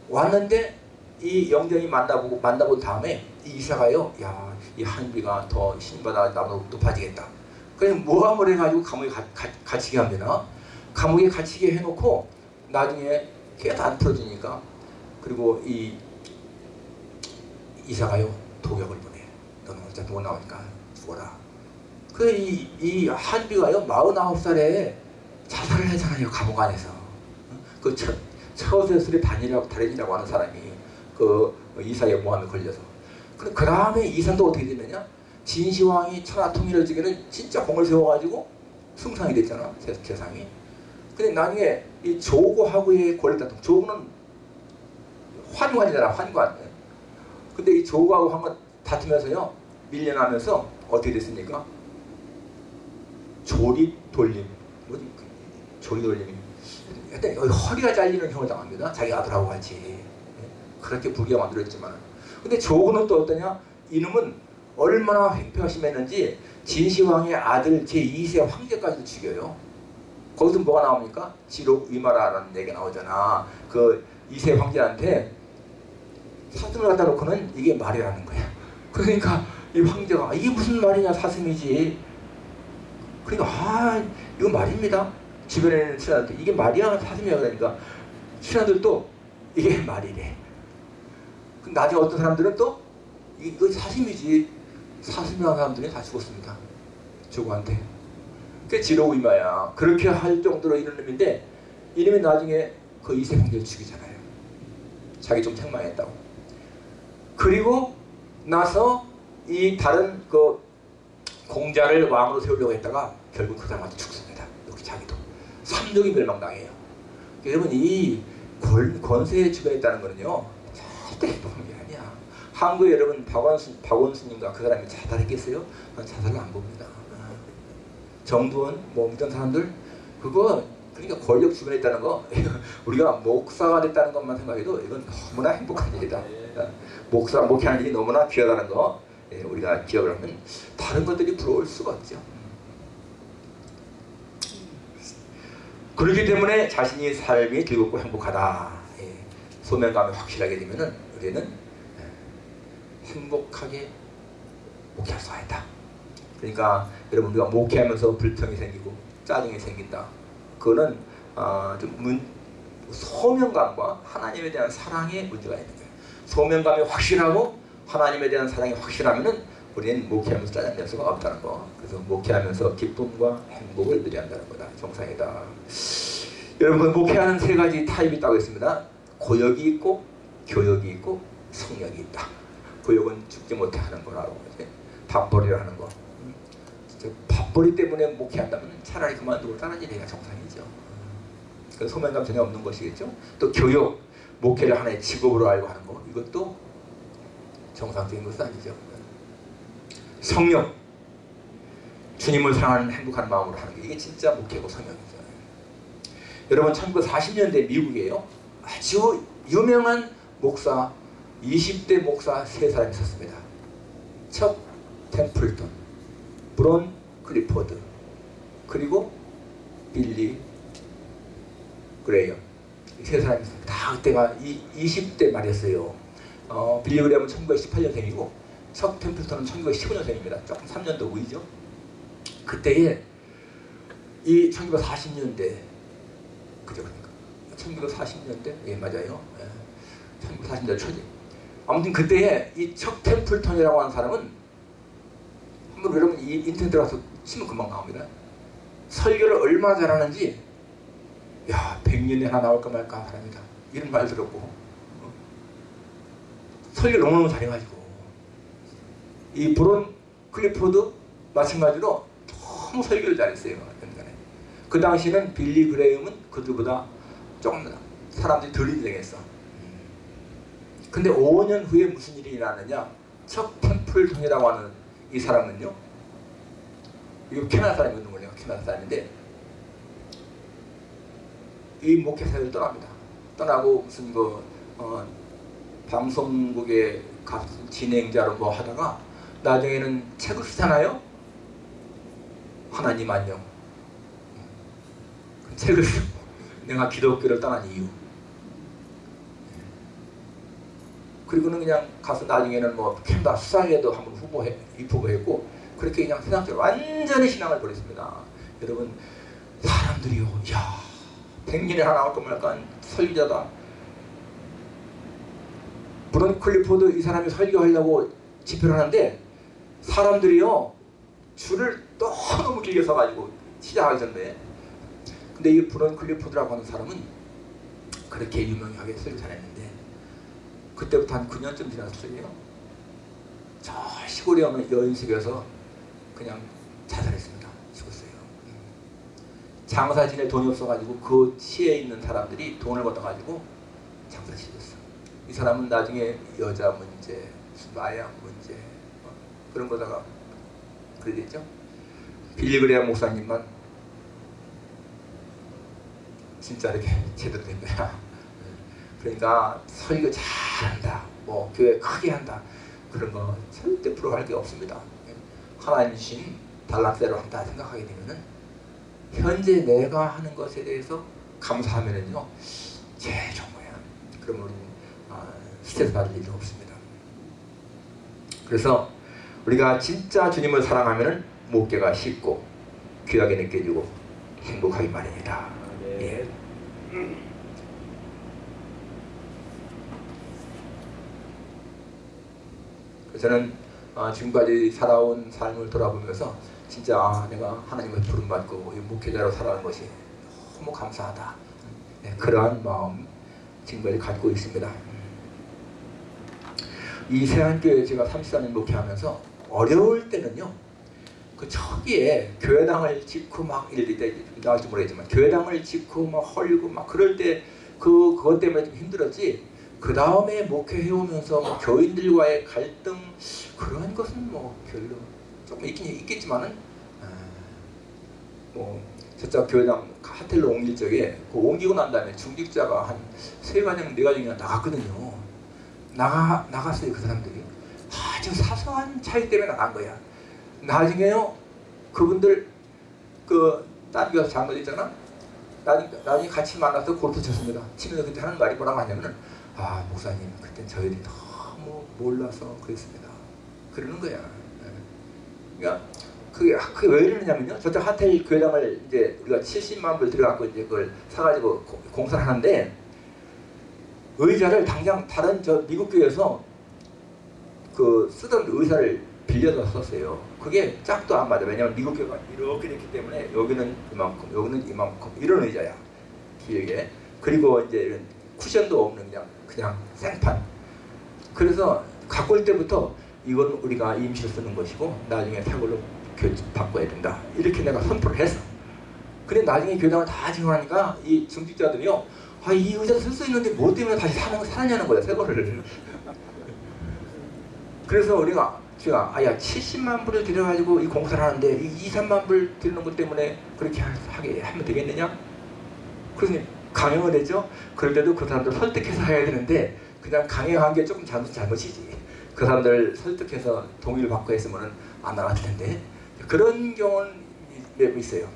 A: 왔는데 이 영정이 만나보고 만나본 다음에 이 이사가요. 야, 이 한비가 더 신받아 나보다 높아지겠다. 그냥 모함을 해가지고 감옥에 가, 가, 갇히게 합니다. 감옥에 갇히게 해놓고 나중에 계속 안 풀어지니까 그리고 이 이사가요 도격을 보내. 너는 어차피 못 나오니까 죽어라. 그 이 이 한비가요 49살에 자살을 하잖아요 감옥 안에서. 그 첫, 처세술의 단이라고 달인이라고 하는 사람이 그 이사의 모함에 걸려서. 그, 그 다음에 이산도 어떻게 되느냐? 진시황이 천하 통일을 지기는 진짜 공을 세워가지고 승상이 됐잖아 세, 세상이. 근데 나중에 이 조고하고의 권리 다툼. 조고는 환관이잖아 환관. 근데 이 조고하고 환관 다투면서요 밀려나면서 어떻게 됐습니까? 조립 돌림. 뭐지? 조립 돌림이. 여기 허리가 잘리는 형을 당합니다. 자기 아들하고 같이. 예. 그렇게 부귀가 만들었지만. 근데 조고는 또 어떠냐? 이놈은 얼마나 횡패가 심했는지 진시황의 아들 제2세 황제까지도 죽여요. 거기서 뭐가 나옵니까? 지록 위마라라는 얘기가 나오잖아. 그 2세 황제한테 사슴을 갖다 놓고는 이게 말이라는 거야. 그러니까 이 황제가 이게 무슨 말이냐 사슴이지. 그러니까 아 이거 말입니다. 주변에 있는 신하들 이게 말이야 사슴이야 그러니까 신하들도 이게 말이래. 그 나중에 어떤 사람들은 또 이거 사슴이지 사슴이라는 사람들이 다 죽었습니다. 조구한테. 그 지로우 이마야. 그렇게 할 정도로 이런 놈인데 이놈이 나중에 그 이세 형제를 죽이잖아요. 자기 좀 책망했다고. 그리고 나서 이 다른 그 공자를 왕으로 세우려고 했다가 결국 그 사람한테 죽습니다. 여기 자기도. 삼족이 멸망당해요. 여러분 이 권, 주변에 있다는 거는요. 절대 아니야. 한국에 여러분 박원순, 박원순님과 그 사람이 자살했겠어요? 난 자살을 안 봅니다. 아, 정두원 뭐 이런 사람들 그거 그러니까 권력 주변에 있다는 거 우리가 목사가 됐다는 것만 생각해도 이건 너무나 행복한 일이다. 목사 목회하는 일이 너무나 귀하다는 거 예, 우리가 기억을 하면 다른 것들이 부러울 수가 없죠. 그렇기 때문에 자신이 삶이 즐겁고 행복하다. 예, 소명감이 확실하게 되면은 우리는 예, 행복하게 목회할 수가 있다. 그러니까 여러분 우리가 목회하면서 불평이 생기고 짜증이 생긴다. 그거는 어, 좀 문, 소명감과 하나님에 대한 사랑의 문제가 있는 거예요. 소명감이 확실하고 하나님에 대한 사랑이 확실하면은 우리는 목회하면서 짜증낼 수가 없다는 거. 그래서 목회하면서 기쁨과 행복을 누려야 한다는 거다. 정상이다. 여러분 목회하는 세 가지 타입이 있다고 했습니다. 고역이 있고 교역이 있고 성역이 있다. 고역은 죽지 못해 하는 거라고 이제 밥벌이를 하는 거. 밥벌이 때문에 목회한다면 차라리 그만두고 다른 일 해야 정상이죠. 그 소명감 전혀 없는 것이겠죠. 또 교육, 목회를 하나의 직업으로 알고 하는 거 이것도 정상적인 것은 아니죠. 성령, 주님을 사랑하는 행복한 마음으로 하는 게 이게 진짜 목회고 성령이죠. 여러분 1940년대 미국이에요. 아주 유명한 목사 20대 목사 세 사람이 있었습니다. 척 템플턴, 브론 클리포드, 그리고 빌리 그레이엄 이 세 사람이. 다 그때가 이, 20대 말이었어요. 어, 빌리 그레이엄은 1918년생이고 척 템플턴은 1915년생입니다. 조금 3년도 후이죠. 그때에 이 1940년대 그죠 그러니까 1940년대 예 맞아요. 예. 1940년대 초지. 아무튼 그때에 이 척 템플턴이라고 하는 사람은 한번 여러분 이 인터넷 들어가서 치면 금방 나옵니다. 설교를 얼마나 잘하는지 야 100년에 하나 나올까 말까 사람이다. 이런 말 들었고 어. 설교 너무너무 잘해가지고 이 브론 클리포드 마찬가지로 너무 설교를 잘했어요. 연간에. 그 당시는 빌리 그레이엄은 그들보다 조금 사람들이 덜 인정했어. 근데 5년 후에 무슨 일이 일어나느냐? 척 템플턴이라고 하는 이 사람은요. 이거 캐나다 사람이거든요. 캐나다 사람인데 이 목회사를 떠납니다. 떠나고 무슨 그 어, 방송국의 각 진행자로 뭐 하다가 나중에는 책을 쓰잖아요. 하나님 안녕. 그 책을 내가 기독교를 떠난 이유. 그리고는 그냥 가서 나중에는 뭐 캔다 수상에도 한번 후보해 입후보했고 그렇게 그냥 세상적으로 완전히 신앙을 버렸습니다. 여러분 사람들이요, 야, 백년에 하나 나올까 말까 설교자다. 브론 클리포드 이 사람이 설교하려고 집회를 하는데 사람들이요 줄을 너무 길게 서가지고 시작하기 전에 근데 이 브론 클리포드라고 하는 사람은 그렇게 유명하게 설교 잘했는데 그때부터 한 9년쯤 지났어요. 저 시골에 어느 여인숙에서 그냥 자살했습니다. 죽었어요. 장사 지낼 돈이 없어가지고 그 시에 있는 사람들이 돈을 걷어가지고 장사 지었어. 이 사람은 나중에 여자 문제, 마약 문제 어, 그런 거다가 그래 됐죠. 빌리그레아 목사님만 진짜 이렇게 제대로 된 거야. 그러니까 설교 잘한다, 뭐 교회 크게 한다 그런 거 절대 부러워할 게 없습니다. 하나님 주신 달란트대로 한다 생각하게 되면은 현재 내가 하는 것에 대해서 감사하면은요 제일 좋은 거야. 그러면 우리는 아, 스트레스 받을 일도 없습니다. 그래서 우리가 진짜 주님을 사랑하면 목회가 쉽고 귀하게 느껴지고 행복하기 마련이다. 예. 저는 아, 지금까지 살아온 삶을 돌아보면서 진짜 아, 내가 하나님의 부름받고 목회자로 살아가는 것이 너무 감사하다. 네, 그러한 마음 지금까지 갖고 있습니다. 이 세안교회 제가 34년 목회하면서 어려울 때는요. 그 초기에 교회당을 짓고 막 이럴 때 나올지 모르겠지만 교회당을 짓고 막 헐고 막 그럴 때 그 그것 때문에 좀 힘들었지. 그 다음에 목회해 오면서 뭐 교인들과의 갈등 그런 것은 뭐 별로 조금 있긴 있겠지만은 아, 뭐 저쪽 교회당 하텔로 옮길 적에 그 옮기고 난 다음에 중직자가 한 세 가정 네 가정이나 나갔거든요. 나가 나갔어요 그 사람들이 아주 사소한 차이 때문에 나간 거야. 나중에요 그분들 그 딸기가 잘못 있잖아. 나중에, 나중에 같이 만나서 골프 쳤습니다. 치면서 그때 하는 말이 뭐라고 하냐면은 아 목사님 그때 저희들이 너무 몰라서 그랬습니다. 그러는 거야. 예. 그러니까 그게 그게 왜 이러냐면요. 저쪽 하텔 교회당을 이제 우리가 70만 불 들여갖고 이제 그걸 사가지고 고- 공사를 하는데 의자를 당장 다른 저 미국 교회에서 그 쓰던 의사를 빌려서 썼어요. 그게 짝도 안 맞아. 왜냐면 미국 교회가 이렇게 됐기 때문에 여기는 이만큼, 여기는 이만큼 이런 의자야. 길게. 그리고 이제 이런 쿠션도 없는 그냥 그냥 생판. 그래서 갖고 올 때부터 이건 우리가 임시로 쓰는 것이고 나중에 새 걸로 교- 바꿔야 된다. 이렇게 내가 선포를 했어. 근데 나중에 교당을 다 증언하니까 이 중직자들이요. 아, 이 의자 쓸 수 있는데 뭐 때문에 다시 사는, 사느냐는 거야, 새 거를. 그래서 우리가 제가 아야 70만 불을 들여가지고 이 공사를 하는데 이 2, 3만 불 드리는 것 때문에 그렇게 하- 하게 하면 되겠느냐? 그래서 강행을 했죠. 그럴 때도 그 사람들 설득해서 해야 되는데 그냥 강행한 게 조금 잘못 잘못이지. 그 사람들 설득해서 동의를 받고 했으면은 안 나갔을 텐데 그런 경우는 매우 있어요.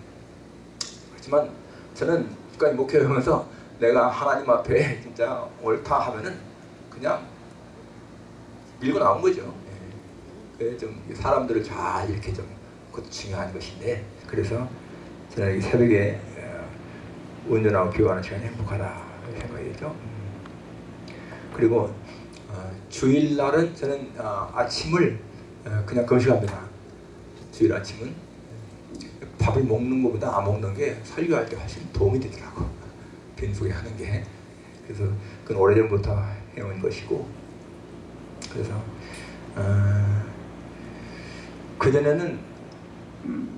A: 그렇지만 저는 국가의 목회하면서 내가 하나님 앞에 진짜 옳다 하면은 그냥 밀고 나온 거죠. 예. 좀 사람들을 잘 이렇게 좀 그것도 중요한 것인데 그래서 저는 이 새벽에 어, 운전하고 교환하는 시간이 행복하다 생각이죠. 음. 그리고 어, 주일날은 저는 어, 아침을 어, 그냥 금식합니다. 주일 아침은 밥을 먹는 것보다 안 먹는 게 설교할 때 훨씬 도움이 되더라고. 빈속에 하는 게. 그래서 그건 오래전부터 해온 것이고 그래서 어, 그전에는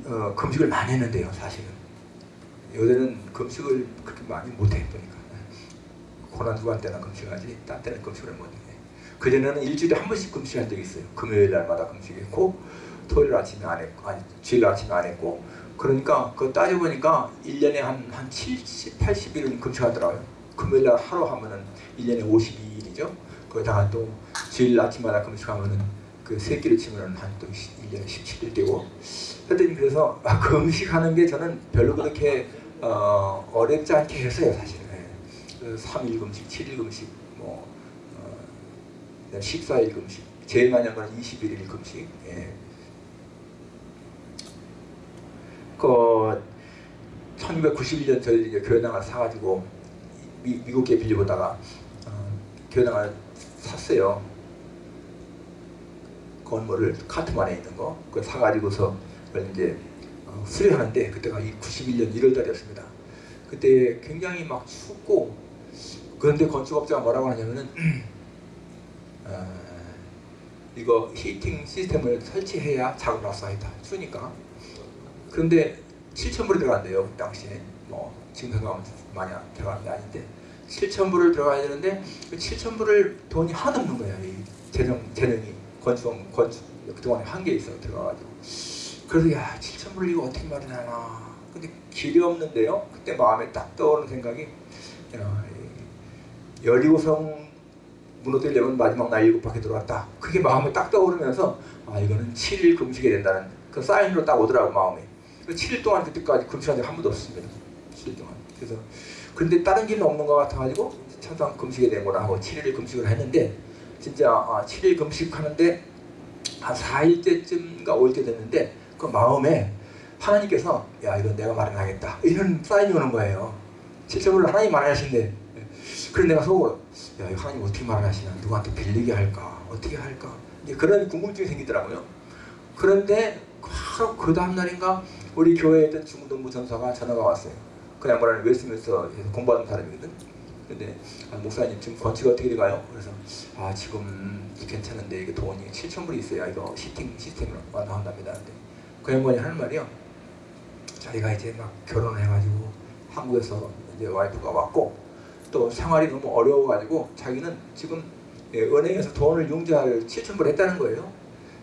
A: 어, 금식을 많이 했는데요 사실은 요새는 금식을 그렇게 많이 못해 보니까. 고난 주간 때나 금식하지 딴 때는 금식을 못해. 그전에는 일주일에 한 번씩 금식한 적이 있어요. 금요일 날마다 금식했고 토요일 아침에 안 했고 아니 주일 아침에 안 했고. 그러니까 그거 따져보니까 1년에 한, 한 70, 80일은 금식하더라고요. 금요일 날 하루 하면은 1년에 52일이죠. 거기다가 또 주일 아침마다 금식하면은 그 세끼를 치면은 한또 1년에 17일 되고. 하여튼 그래서 아, 금식하는 게 저는 별로 그렇게 어, 어렵지 않게 했어요 사실은 예. 그 3일 금식, 7일 금식 뭐 어, 14일 금식 제일 많이 한 거는 21일 금식 예. 그 1991년 저희 이제 교회당을 사가지고 미, 미국에 빌려보다가 어, 교회당을 샀어요. 건물을 카트만에 있는 거 그걸 사가지고서 그걸 이제 어, 수리하는데 그때가 이 91년 1월달이었습니다. 그때 굉장히 막 춥고 그런데 건축업자가 뭐라고 하냐면은 어, 이거 히팅 시스템을 설치해야 작업할 수 있다. 추니까. 그런데 7천불이 들어간대요 그 당시에. 뭐 지금 생각하면 많이 안 들어가는 게 아닌데. 7천불을 들어가야 되는데 그 7천불을 돈이 하나도 없는 거야 이 재정 재능이. 건축 건축 그동안에 한계 있어 들어가가지고. 그래서 야 7 이거 어떻게 마련하나 근데 길이 없는데요 그때 마음에 딱 떠오르는 생각이 야, 이 여리고성 무너뜨리려면 마지막 날 일곱 바퀴 들어왔다 그게 마음에 딱 떠오르면서 아 이거는 7일 금식이 된다는 그 사인으로 딱 오더라고 마음에 7일 동안 그때까지 금식한 적 한 번도 없습니다. 7일 동안. 그래서 근데 다른 길은 없는 것 같아가지고 천상 금식에 된거나 하고 7일 금식을 했는데 진짜 아, 7일 금식하는데 한 4일째쯤가 올때 됐는데 그 마음에 하나님께서 야 이건 내가 마련하겠다 이런 사인이 오는 거예요. 7천불을 하나님 마련하신대. 그래서 내가 속으로 야 이거 하나님 어떻게 마련하시나 누구한테 빌리게 할까 어떻게 할까 이제 그런 궁금증이 생기더라고요. 그런데 바로 그 다음 날인가 우리 교회에 있던 중동부 전사가 전화가 왔어요. 그 양반은 웨스트민스터에서 공부하는 사람이거든. 근데 아, 목사님 지금 건축이 어떻게 돼가요? 그래서 아 지금 괜찮은데 이게 돈이 7천 불이 있어야 이거 시팅 시스템으로 완화한답니다. 근데 그 양반이 하는 말이요. 자기가 이제 막 결혼을 해가지고 한국에서 이제 와이프가 왔고 또 생활이 너무 어려워가지고 자기는 지금 예, 은행에서 돈을 융자를 7천 불 했다는 거예요.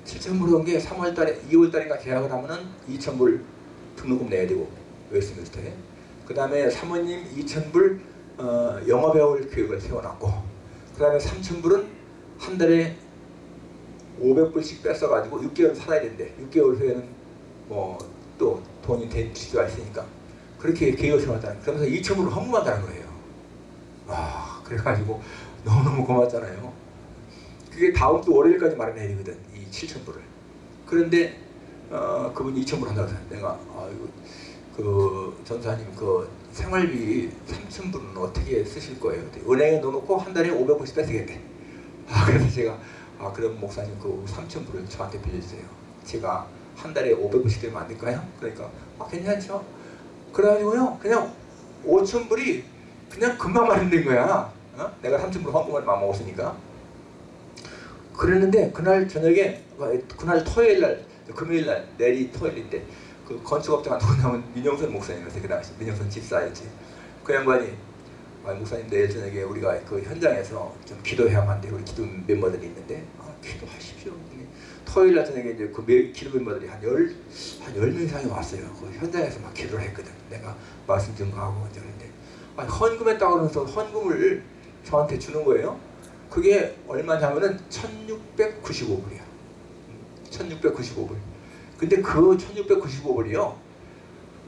A: 7천 불 온게 3월 달에 2월 달인가 계약을 하면은 2천 불 등록금 내야 되고 웨스트민스터에. 그 다음에 사모님 2,000불 어, 영어 배울 교육을 세워놨고 그 다음에 3,000불은 한 달에 500불씩 뺏어가지고 6개월 살아야 된대. 6개월 후에는 뭐또 돈이 될 수가 있으니까 그렇게 계획을 세웠다는 그러면서 2,000불을 헌금한다는 거예요. 와 그래가지고 너무너무 고맙잖아요. 그게 다음 주 월요일까지 마련해야 되거든. 이 7,000불을. 그런데 어, 그분이 2,000불 한다고 해서 내가 아이고 그 전사님 그 생활비 3,000불은 어떻게 쓰실 거예요? 은행에 넣어놓고 한 달에 500불씩 뺏으겠대. 아 그래서 제가 아 그럼 목사님 그 3,000불을 저한테 빌려주세요. 제가 한 달에 500불씩 되면 안 될까요? 그러니까 아 괜찮죠. 그래가지고요 그냥 5,000불이 그냥 금방 마련된 거야. 어? 내가 3,000불 헌금을 막 먹었으니까. 그랬는데 그날 저녁에 그날 토요일 날 금요일 날 내일이 토요일인데 그 건축업자가 누구냐면 민영선 목사님이었어요 그 당시 민영선 집사였지 그 양반이 아, 목사님 내일 저녁에 우리가 그 현장에서 좀 기도해야만 돼 우리 기도 멤버들이 있는데 아, 기도하십시오 토요일 날 저녁에 이제 그 매- 기도 멤버들이 한 열한1 0명 이상이 왔어요 그 현장에서 막 기도를 했거든 내가 말씀 증거하고 아니, 헌금했다고 그러면서 헌금을 저한테 주는 거예요 그게 얼마냐면은 1695불이야 1695불. 근데 그 1695불이요.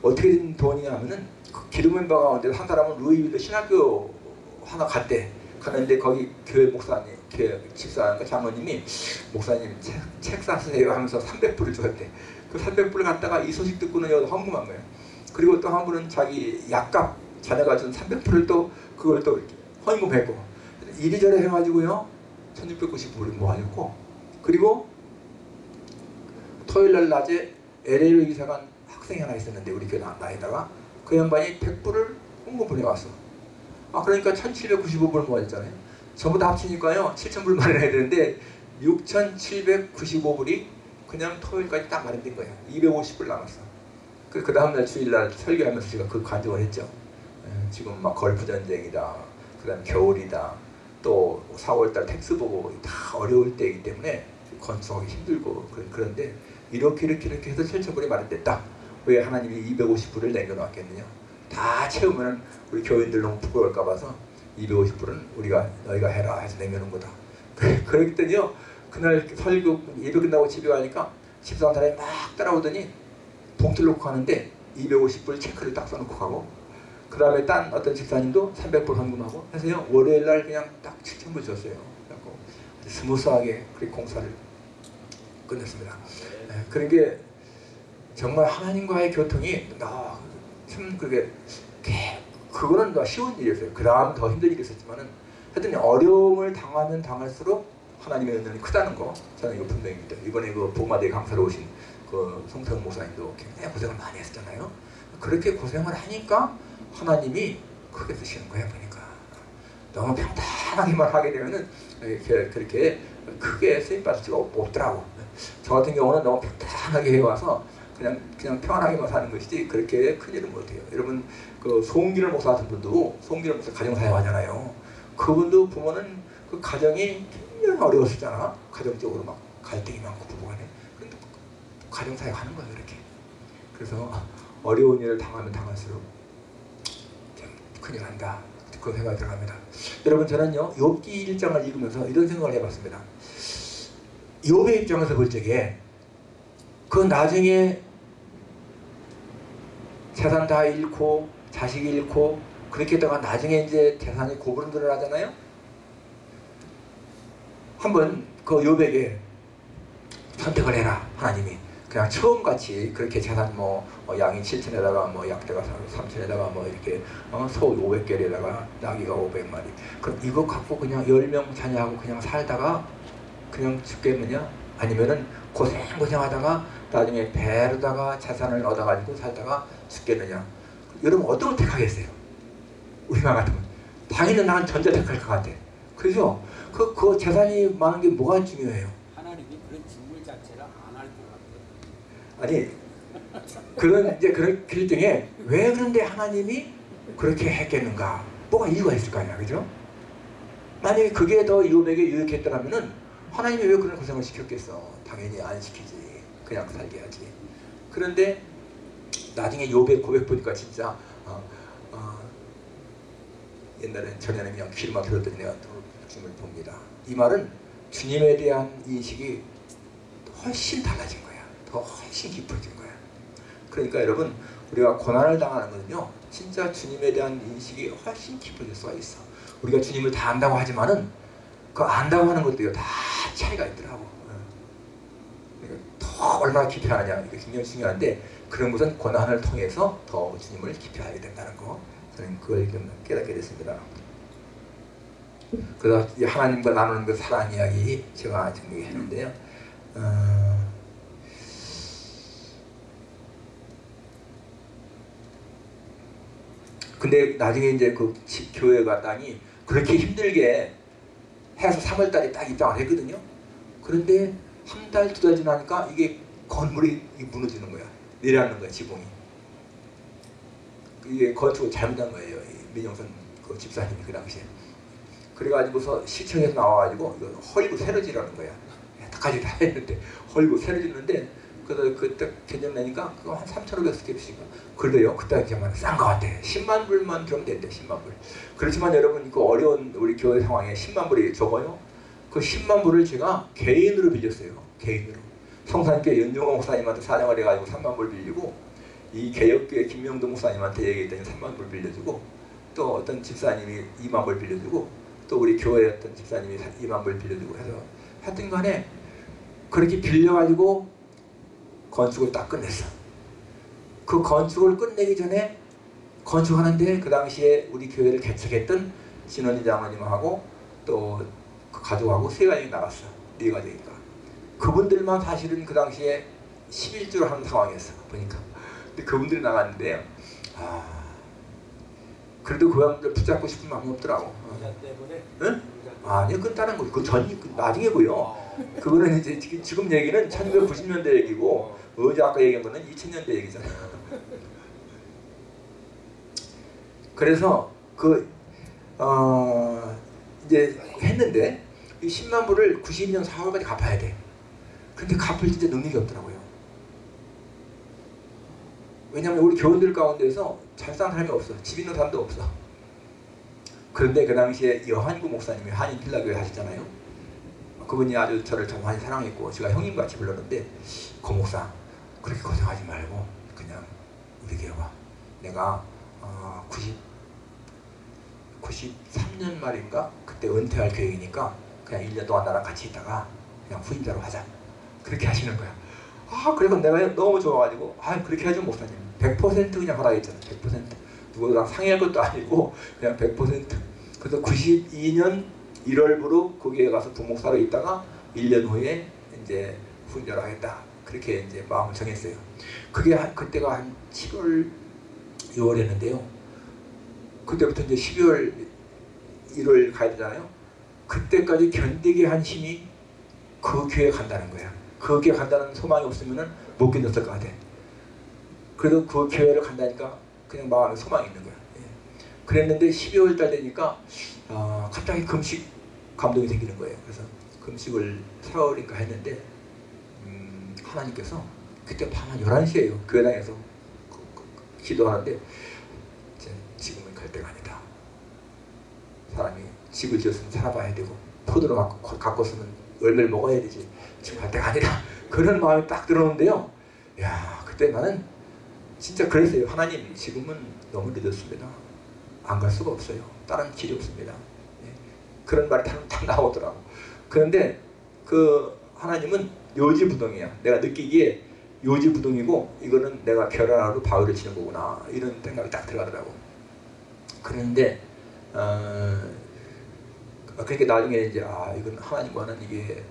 A: 어떻게 된 돈이냐면은 그 기도 멤버 가운데 한 사람은 루이빌드 신학교 하나 갔대. 가는데 거기 교회 목사님, 교회 집사님과 장로님이 목사님 책, 책 사세요 하면서 300불을 줬대. 그 300불을 갖다가 이 소식 듣고는 여기 헌금한 거예요. 그리고 또 한 분은 자기 약값 자녀가 준 300불을 또 그걸 또 헌금했고 이리저리 해가지고요 1699불을 모아줬고 그리고 토요일 날 낮에 LA로 이사 간 학생이 하나 있었는데 우리 교회 나- 나에다가 그 양반이 100불을 홍보 보내왔어. 아 그러니까 1795불 모아졌잖아요. 전부 다 합치니까요 7000불 마련해야 되는데 6795불이 그냥 토요일까지 딱 마련된 거예요. 250불 남았어. 그, 그 다음날 주일날 설교하면서 제가 그 간증을 했죠. 에, 지금 막 걸프 전쟁이다. 그 다음 겨울이다. 또 4월달 tax 보고 다 어려울 때이기 때문에 건축하기 힘들고 그런- 그런데 이렇게 이렇게 이렇게 해서 7천불이 마련됐다. 왜 하나님이 250불을 남겨놓았겠느냐? 다 채우면 우리 교인들 너무 부끄러울까 봐서 250불은 우리가 너희가 해라 해서 남겨놓은 거다. 그랬더니요 그날 설교 예배 끝나고 집에 가니까 집사람 사람이 막 따라오더니 봉투를 놓고 가는데 250불 체크를 딱 써놓고 가고 그 다음에 딴 어떤 집사님도 300불 헌금하고 해서요 월요일 날 그냥 딱 7천불 줬어요. 그래갖고 스무스하게 그 공사를 끝냈습니다. 네, 그러게 정말 하나님과의 교통이 아, 참 그게 개- 그거는 더 쉬운 일이었어요. 그 다음 더 힘든 일이 있었지만은 하여튼 어려움을 당하면 당할수록 하나님의 은혜는 크다는 거 저는 이거 분명히 믿어요. 이번에 그 보마대 강사로 오신 그 송태훈 목사님도 굉장히 고생을 많이 했었잖아요. 그렇게 고생을 하니까 하나님이 크게 쓰시는 거예요, 보니까. 너무 평탄하게만 하게 되면은 이렇게 그렇게 크게 쓰임 받을 수가 없- 없더라고. 저 같은 경우는 너무 평탄하게 해와서 그냥 그냥 평안하게만 사는 것이지 그렇게 큰 일은 못해요. 여러분 그 송기를 목사 같은 분도 송기를 목사 가정 사역 하잖아요. 그분도 부모는 그 가정이 굉장히 어려웠었잖아. 가정적으로 막 갈등이 많고 부부간에. 근데 가정 사역 하는 거예요, 이렇게. 그래서 어려운 일을 당하면 당할수록 참 큰일 난다. 그 생각이 들어갑니다. 여러분 저는요 욥기 1장을 읽으면서 이런 생각을 해봤습니다. 욥의 입장에서 볼 적에 그 나중에 재산 다 잃고 자식 잃고 그렇게 했다가 나중에 이제 재산이 고부름 드러나잖아요. 한번 그 욥에게 선택을 해라 하나님이. 그냥 처음같이 그렇게 재산 뭐 어, 양이 7천에다가 뭐 약대가 3천에다가 뭐 이렇게 어, 소 500개에다가 나귀가 500마리. 그럼 이거 갖고 그냥 10명 자녀하고 그냥 살다가 그냥 죽겠느냐? 아니면은 고생고생하다가 나중에 배로다가 재산을 얻어가지고 살다가 죽겠느냐 여러분 어떤 걸 택하겠어요? 우리가 같으면 당연히 나는 전자 택할 것 같아 그죠? 그, 그 재산이 많은 게 뭐가 중요해요?
B: 하나님이 그런 직물 자체를 안 할 것 같아요.
A: 아니 그런 이제 그런 길 중에 왜 그런데 하나님이 그렇게 했겠는가? 뭐가 이유가 있을 거 아니야, 그죠? 만약에 그게 더 이웃에게 유익했더라면은 하나님이 왜 그런 고생을 시켰겠어? 당연히 안 시키지. 그냥 살게 하지. 그런데 나중에 요배 고백 보니까 진짜 어, 어, 옛날엔 전에는 그냥 귀로만 들었더니 내가 주님을 봅니다. 이 말은 주님에 대한 인식이 훨씬 달라진 거야. 더 훨씬 깊어진 거야. 그러니까 여러분 우리가 고난을 당하는 거는요. 진짜 주님에 대한 인식이 훨씬 깊어질 수가 있어. 우리가 주님을 다 안다고 하지만은 그 안다고 하는 것도요. 다 차이가 있더라고. 어. 더 얼마나 깊이 하느냐 이게 굉장히 중요한데 그런 것은 고난을 통해서 더 주님을 깊이 알게 된다는 거 저는 그걸 좀 깨닫게 됐습니다. 그래서 이 하나님과 나누는 그 사랑 이야기 제가 정리했는데요. 어, 근데 나중에 이제 그 지- 교회 갔다니 그렇게 힘들게 해서 3월달에 딱 입장을 했거든요. 그런데 한 달, 두 달 지나니까 이게 건물이 무너지는 거야. 내려앉는 거야, 지붕이. 이게 건축을 잘못한 거예요. 이 민영선 그 집사님이 그 당시에. 그래가지고서 시청에서 나와가지고 이거 헐고 새로 지라는 거야. 다까지 다 했는데 헐고 새로 짓는데 그래서 그때 견적내니까 그거 한 3,500스텝씩인가 그래도요 그때 이제만 싼거 같아 10만 불만 들으면 된대 10만 불 그렇지만 여러분 그 어려운 우리 교회 상황에 10만 불이 적어요 그 10만 불을 제가 개인으로 빌렸어요 개인으로 성산교회 연종호 목사님한테 사정을 해가지고 3만 불 빌리고 이 개혁교회 김명도 목사님한테 얘기했더니 3만 불 빌려주고 또 어떤 집사님이 2만 불 빌려주고 또 우리 교회 어떤 집사님이 2만 불 빌려주고 해서 하여튼 간에 그렇게 빌려가지고 건축을 딱 끝냈어. 그 건축을 끝내기 전에 건축하는데 그 당시에 우리 교회를 개척했던 신원희 장로님하고 또 그 가족하고 세 가족이 나갔어. 네 가족이니까. 그분들만 사실은 그 당시에 11주를 하는 상황이었어. 보니까. 근데 그분들이 나갔는데 아 그래도 그 사람들 붙잡고 싶은 마음이 없더라고.
B: 부자 때문에.
A: 응? 아니요 끝나는 거고 그 전이 그 나중에고요.
B: 어.
A: 그거는 이제 지금- 얘기는 1990년대 얘기고 어제 아까 얘기한 거는 2000년대 얘기잖아. 그래서 그 어, 이제 했는데 이 10만 불을 92년 4월까지 갚아야 돼. 근데 갚을 진짜 능력이 없더라고요. 왜냐하면 우리 교원들 가운데서 잘 사는 사람이 없어. 집 있는 사람도 없어. 그런데 그 당시에 여한구 목사님이 한인 필라교회 하셨잖아요. 그분이 아주 저를 참 많이 사랑했고 제가 형님같이 불렀는데 고 목사 그렇게 고생하지 말고 그냥 우리 교회 와. 내가 어, 90 93년 말인가 그때 은퇴할 계획이니까 그냥 1년 동안 나랑 같이 있다가 그냥 후임자로 하자. 그렇게 하시는 거야. 아 그래서 내가 너무 좋아가지고 아 그렇게 해준 목사님 100% 그냥 하라 했잖아. 100% 누구랑 상의할 것도 아니고 그냥 100% 그래서 92년 1월부로 거기에 가서 부목사로 있다가 1년 후에 이제 후임자로 하겠다. 그렇게 이제 마음을 정했어요. 그게 한, 그때가 한 7월 6월이었는데요. 그때부터 이제 12월 1월 가야 되잖아요. 그때까지 견디게 한 힘이 그 교회 간다는 거야. 그 교회 간다는 소망이 없으면은 못 견뎠을 것 같아. 그래도 그 교회를 간다니까 그냥 마음에 소망이 있는 거야. 예. 그랬는데 12월 달 되니까 아, 갑자기 금식 감동이 생기는 거예요. 그래서 금식을 4월인가 했는데 음, 하나님께서 그때 밤 한 11시에요. 교회당에서 그- 그- 기도하는데 이제 지금은 갈 때가 아니다. 사람이 집을 지었으면 살아봐야 되고 포도를 갖고 쓰면 열매를 먹어야 되지. 지금 갈 때가 아니라 그런 마음이 딱 들어오는데요. 야 그때 나는 진짜 그랬어요. 하나님 지금은 너무 늦었습니다. 안 갈 수가 없어요. 다른 길이 없습니다. 예. 그런 말이 딱, 딱 나오더라고. 그런데 그 하나님은 요지부동이야. 내가 느끼기에 요지부동이고 이거는 내가 결혼하고 바위를 치는 거구나 이런 생각이 딱 들어가더라고. 그런데 어, 그러니까 나중에 이제 아 이건 하나님과는 이게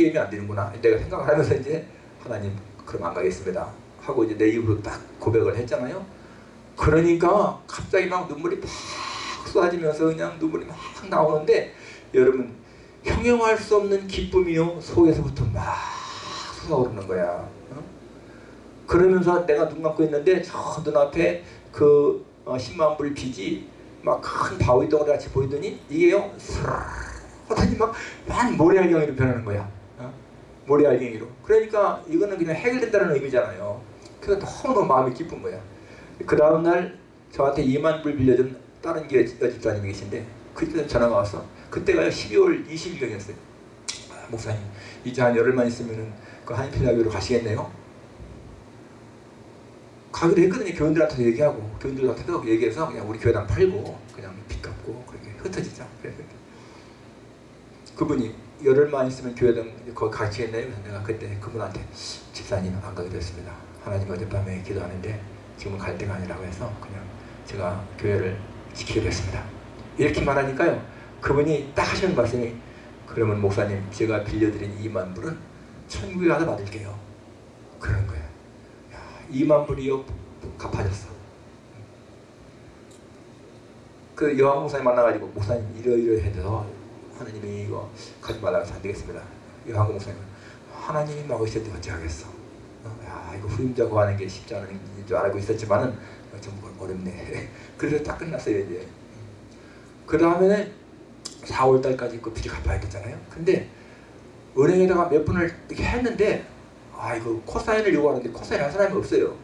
A: 게임이 안 되는구나 내가 생각을 하면서 이제 하나님 그럼 안 가겠습니다 하고 이제 내 입으로 딱 고백을 했잖아요. 그러니까 갑자기 막 눈물이 팍 쏟아지면서 그냥 눈물이 막 나오는데 여러분 형용할 수 없는 기쁨이요 속에서부터 막 솟아오르는 거야. 어? 그러면서 내가 눈 감고 있는데 저 눈앞에 그 어, 10만 불 빚이 막 큰 바위 덩어리 같이 보이더니 이게요 스르르 하더니 막만 모래알갱이로 변하는 거야. 어? 모래알갱이로. 그러니까 이거는 그냥 해결된다는 의미잖아요. 그래서 너무 마음이 기쁜 거야. 그 다음날 저한테 2만 불 빌려준 다른 교회 여집사님이 계신데 그때 전화가 왔어. 그때가 12월 20일경이었어요. 아, 목사님 이제 한 열흘만 있으면은 그 한인필라교로 가시겠네요. 가기로 했거든요. 교인들한테 얘기하고 교인들한테도 얘기해서 그냥 우리 교회당 팔고 그냥 빚 갚고 그렇게 흩어지자. 그래서 그분이 열흘만 있으면 교회당 거기 가시겠네요. 그래서 내가 그때 그분한테 집사님 안 가기로 했습니다. 하나님 어젯밤에 기도하는데 지금은 갈 때가 아니라고 해서 그냥 제가 교회를 지키기로 했습니다. 이렇게 말하니까요. 그분이 딱 하시는 말씀이 그러면 목사님 제가 빌려드린 2만 불은 천국에 가서 받을게요. 그러는 거예요. 야, 2만 불이요 갚아졌어. 그 여왕 목사님 만나가지고 목사님 이러이러해서 하나님이 이거 가지 말라고 해서 안 되겠습니다. 여왕 목사님 하나님이 막으실 때 어찌 하겠어. 어, 야 이거 후임자 구하는 게 쉽지 않은 줄 알고 있었지만은 어, 좀 어렵네. 그래서 딱 끝났어요 이제. 그 다음에는 4월 달까지 그 빚을 갚아야 되잖아요. 근데 은행에다가 몇 분을 이렇게 했는데 아 이거 co-sign을 요구하는데 co-sign 할 사람이 없어요.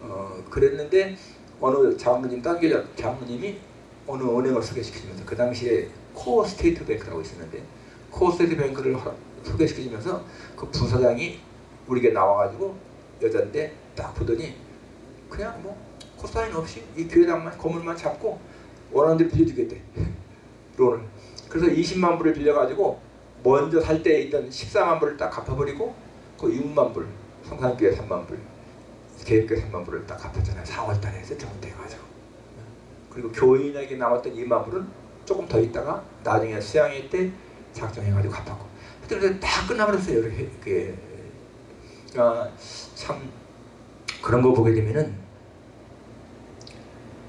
A: 어 그랬는데 어느 장로님 딴게 장로님이 어느 은행을 소개시키면서 그 당시에 Core State Bank라고 있었는데 Core State Bank를 허- 소개시키면서 그 부사장이 우리에게 나와가지고 여잔데 딱 보더니 그냥 뭐 co-sign 없이 이 교회당만 건물만 잡고 원하는 데 빌려주겠대. loan을. 그래서 20만 불을 빌려가지고 먼저 살 때 있던 14만 불을 딱 갚아버리고 그 6만 불 성산교회 3만 불 계획교회 3만 불을 딱 갚았잖아요. 4월 달에 세트먼트 해가지고. 그리고 교인에게 남았던 2만 불은 조금 더 있다가 나중에 수양회 때 작정해가지고 갚았고 그래서 다 끝나버렸어요 이렇게 아, 참 그런 거 보게 되면은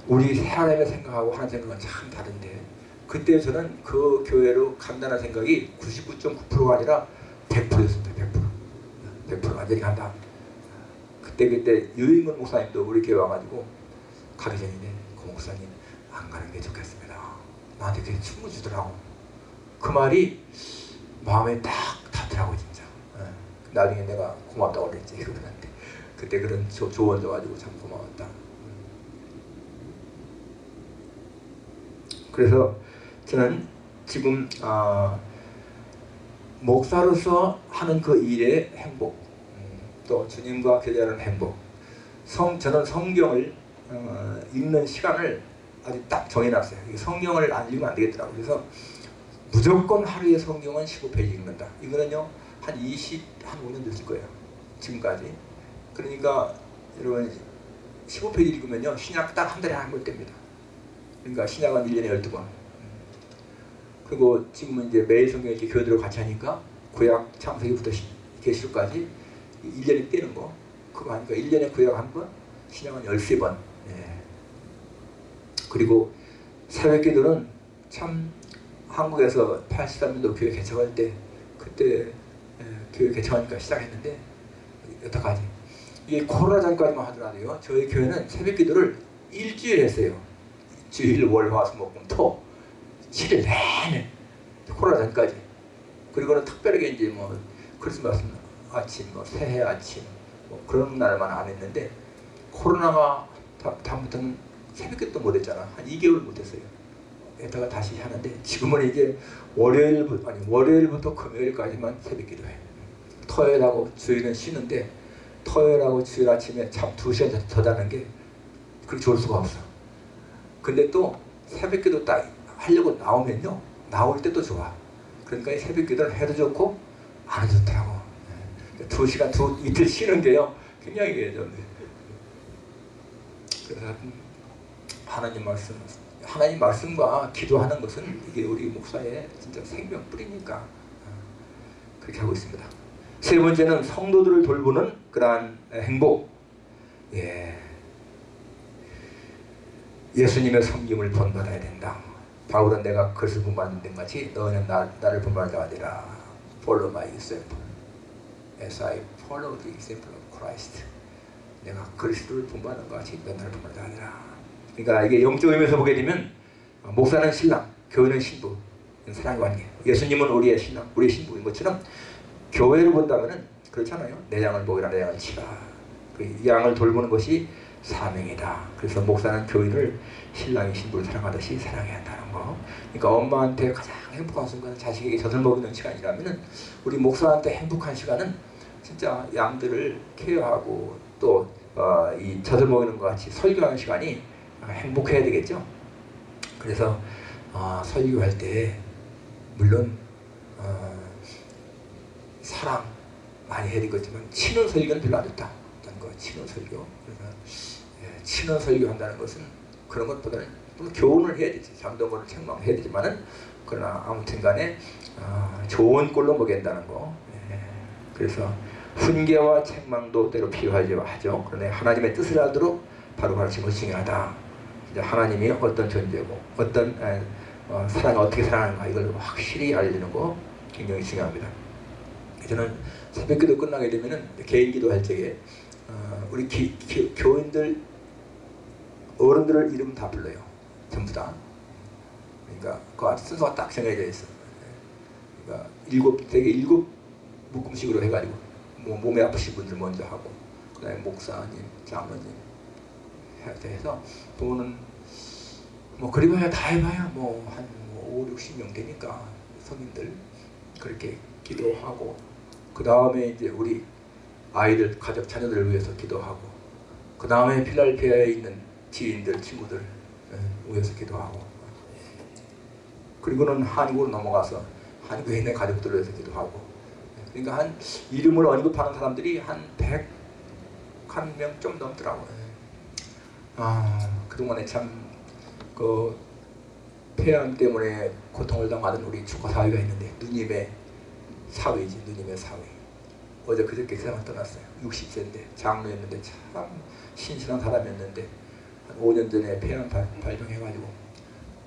A: 우리 사람의 생각하고 하는 생각은 참 다른데 그때 저는 그 교회로 간다는 생각이 99.9%가 아니라 100%였습니다. 100%. 100% 완전히 간다. 그때 그때 유인근 목사님도 우리 교회 와가지고 가기 전인데 그 목사님 안 가는 게 좋겠습니다. 나한테 그렇게 춤을 주더라고. 그 말이 마음에 딱 닿더라고 진짜. 예. 나중에 내가 고맙다고 그랬지 그분한테. 그때 그런 조, 조언 줘가지고 참 고마웠다. 그래서 저는 지금 아, 목사로서 하는 그 일의 행복, 음, 또 주님과 교제하는 행복, 성 저는 성경을 어, 읽는 시간을 아주 딱 정해놨어요. 이 성경을 안 읽으면 안 되겠더라고요. 그래서 무조건 하루에 성경은 15페이지 읽는다. 이거는요 한 20, 한 5년 됐을 거예요. 지금까지. 그러니까 여러분 15페이지 읽으면요 신약 딱 한 달에 한번 뗍니다. 그러니까 신약은 1년에 12권. 그리고 지금은 이제 매일 성경 이렇게 교회들을 같이 하니까 구약 창세기부터 시- 계시록까지 1년에 떼는 거. 그거 하니까 1년에 구약 한 번, 신약은 13번. 예. 그리고 새벽 기도는 참 한국에서 83년도 교회 개척할 때 그때 예, 교회 개척하니까 시작했는데 여태까지. 이게 코로나 전까지만 하더라도요 저희 교회는 새벽 기도를 일주일 했어요. 주일 월화수목금토 7일 내내 코로나 전까지. 그리고는 특별하게 이제 뭐 크리스마스 아침 뭐 새해 아침 뭐 그런 날만 안 했는데 코로나가 다, 다음부터는 새벽기도 못 했잖아. 한 2개월 못 했어요. 에다가 다시 하는데 지금은 이제 월요일부터 아니 월요일부터 금요일까지만 새벽 기도 해. 토요일하고 주일은 쉬는데 토요일하고 주일 아침에 잠 2시간 더- 더 자는 게 그렇게 좋을 수가 없어. 근데 또 새벽 기도 딱 하려고 나오면요. 나올 때도 좋아. 그러니까 이 새벽 기도를 해도 좋고 안 해도 좋더라고. 예. 두 시간 두 이틀 쉬는 게요. 굉장히 이게 좀 그래서 하나님 말씀 하나님 말씀과 기도하는 것은 이게 우리 목사의 진짜 생명 뿌리니까 어, 그렇게 하고 있습니다. 세 번째는 성도들을 돌보는 그러한 행복. 예. 예수님의 섬김을 본받아야 된다. 바울은 내가 그것을 본받는 것 같이 너는 나, 나를 본받아야 되라. Follow my example. As I follow the example of Christ. 내가 그리스도를 본받는 것 같이 너 나를 본받아야 되라. 그러니까 이게 영적 의미에서 보게 되면 어, 목사는 신랑, 교회는 신부, 사랑의 관계. 예수님은 우리의 신랑, 우리의 신부인 것처럼 교회를 본다면은 그렇잖아요. 내장을 보이라 내장을 치라. 그 양을 돌보는 것이 사명이다. 그래서 목사는 교인을 신랑이 신부를 사랑하듯이 사랑해야 한다는 거. 그러니까 엄마한테 가장 행복한 순간은 자식에게 젖을 먹이는 시간이라면은 우리 목사한테 행복한 시간은 진짜 양들을 케어하고 또 어, 이 젖을 먹이는 것 같이 설교하는 시간이 행복해야 되겠죠. 그래서 어, 설교할 때 물론 어, 사랑 많이 해야 되겠지만 친원 설교는 별로 안 좋다. 어떤 거 친원 설교. 그래서 예, 친원 설교 한다는 것은 그런 것보다는 또 교훈을 해야 되지. 잠동거를 책망해야 되지만은 그러나 아무튼간에 어, 좋은 꼴로 먹인다는 거. 예, 그래서 훈계와 책망도 때로 필요하죠. 하죠. 그런데 하나님의 뜻을 알도록 바로 것이 중요하다. 하나님이 어떤 존재고 어떤 에, 어, 사랑을 어떻게 사랑하는가 이걸 확실히 알려주는 거 굉장히 중요합니다. 저는 새벽기도 끝나게 되면은 개인기도 할 적에 어, 우리 기, 기, 교인들 어른들을 이름 다 불러요. 전부 다. 그러니까 그 순서가 딱 정해져 있어. 그러니까 일곱 되게 일곱 묶음식으로 해가지고 뭐 몸에 아프신 분들 먼저 하고 그다음에 목사님, 장로님 해서 보는 뭐 그리봐야 다 해봐야 뭐한 뭐 5, 60명 되니까 성인들 그렇게 기도하고 그 다음에 이제 우리 아이들 가족 자녀들을 위해서 기도하고 그 다음에 필라델피아에 있는 지인들 친구들 예, 위해서 기도하고 그리고는 한국으로 넘어가서 한국에 있는 가족들을 위해서 기도하고 그러니까 한 이름을 언급하는 사람들이 한 100 한 명좀 넘더라고요. 아 그동안에 참 그 폐암 때문에 고통을 당하던 우리 축구 사회가 있는데 누님의 사위지 누님의 사위 어제 그저께 세상을 떠났어요. 60세인데 장로였는데 참 신실한 사람이었는데 한 5년 전에 폐암 발- 발병해가지고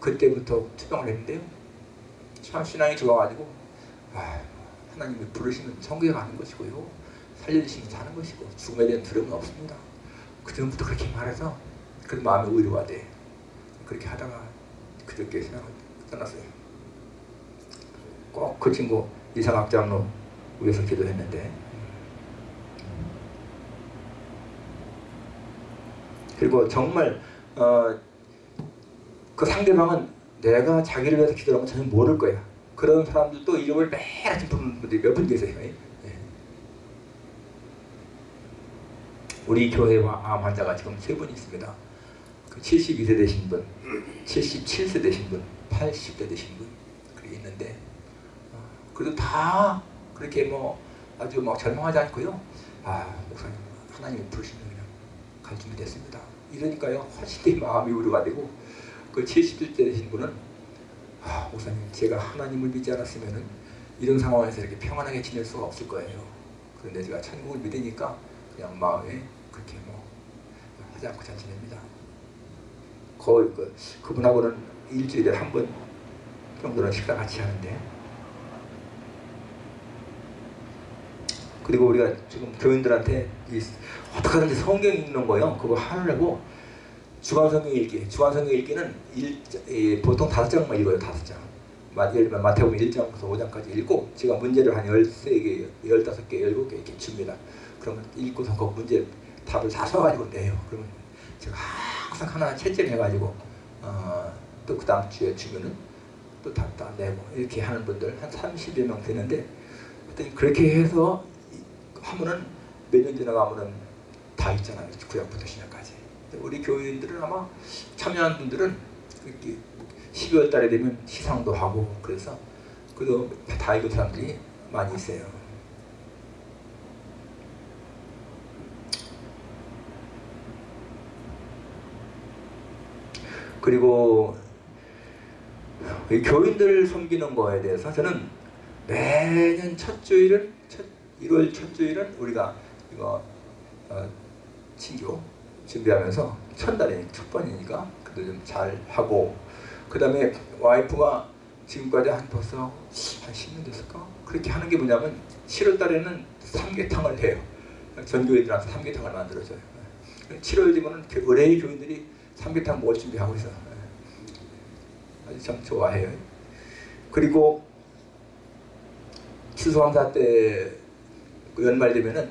A: 그때부터 투병을 했는데요. 참 신앙이 좋아가지고 아, 하나님이 부르시면 성교에 가는 것이고요. 살려주시면 사는 것이고 죽음에 대한 두려움은 없습니다. 그 전부터 그렇게 말해서 그 마음에 위로가 돼 그렇게 하다가 그저께 세상을 떠났어요. 꼭 그 친구 이상학 장로 위해서 기도했는데. 그리고 정말 어, 그 상대방은 내가 자기를 위해서 기도하는 건 전혀 모를 거야. 그런 사람들도 이름을 매일 아침 부르는 분들이 몇 분 계세요? 예. 우리 교회와 암 환자가 지금 세 분 있습니다. 그 72세 되신 분 77세 되신 분 80대 되신 분 그게 있는데 그래도 다 그렇게 뭐 아주 막 절망하지 않고요. 아 목사님 하나님이 부르시면 그냥 갈 준비 됐습니다. 이러니까요 훨씬 더 마음이 위로가 되고 그 70대 되신 분은 아 목사님 제가 하나님을 믿지 않았으면은 이런 상황에서 이렇게 평안하게 지낼 수가 없을 거예요. 그런데 제가 천국을 믿으니까 그냥 마음에 그렇게 뭐 하지 않고 잘 지냅니다. 거의 그 그분하고는 일주일에 한 번 정도는 식사 같이 하는데 그리고 우리가 지금 교인들한테 이 어떻게 하든지 성경 읽는 거요. 그거 하려고 주간 성경 읽기. 주간 성경 읽기는 일, 이, 보통 다섯 장만 읽어요. 다섯 장. 마- 예를 들면 마태복음 1장부터 5장까지 읽고 제가 문제를 한 13개, 15개, 17개 이렇게 줍니다. 그러면 읽고서 그 문제 답을 다 써가지고 내요. 그러면 제가 항상 하나 채점해가지고 어, 또 그 다음 주에 주면은 또 답다 내고 이렇게 하는 분들 한 30여 명 되는데 그렇게 해서 하면은 몇 년 지나가면은 다 있잖아요. 구약부터. 근데 우리 교인들은 아마 참여한 분들은 이렇게 12월 달에 되면 시상도 하고 그래서 그래도 다 읽은 사람들이 많이 있어요. 그리고 이 교인들 섬기는 거에 대해서 저는 매년 첫 주일은 첫 1월 첫 주일은 우리가 이거 어, 친교 준비하면서 첫날이 첫 번이니까 그래도 좀 잘 하고 그 다음에 와이프가 지금까지 한 벌써 한 10년 됐을까? 그렇게 하는 게 뭐냐면 7월 달에는 삼계탕을 해요. 전교인들한테 삼계탕을 만들어줘요. 7월 되면 은 의뢰의 교인들이 삼계탕 먹을 준비하고 있어요. 아주 참 좋아해요. 그리고 추수감사 때그 연말 되면은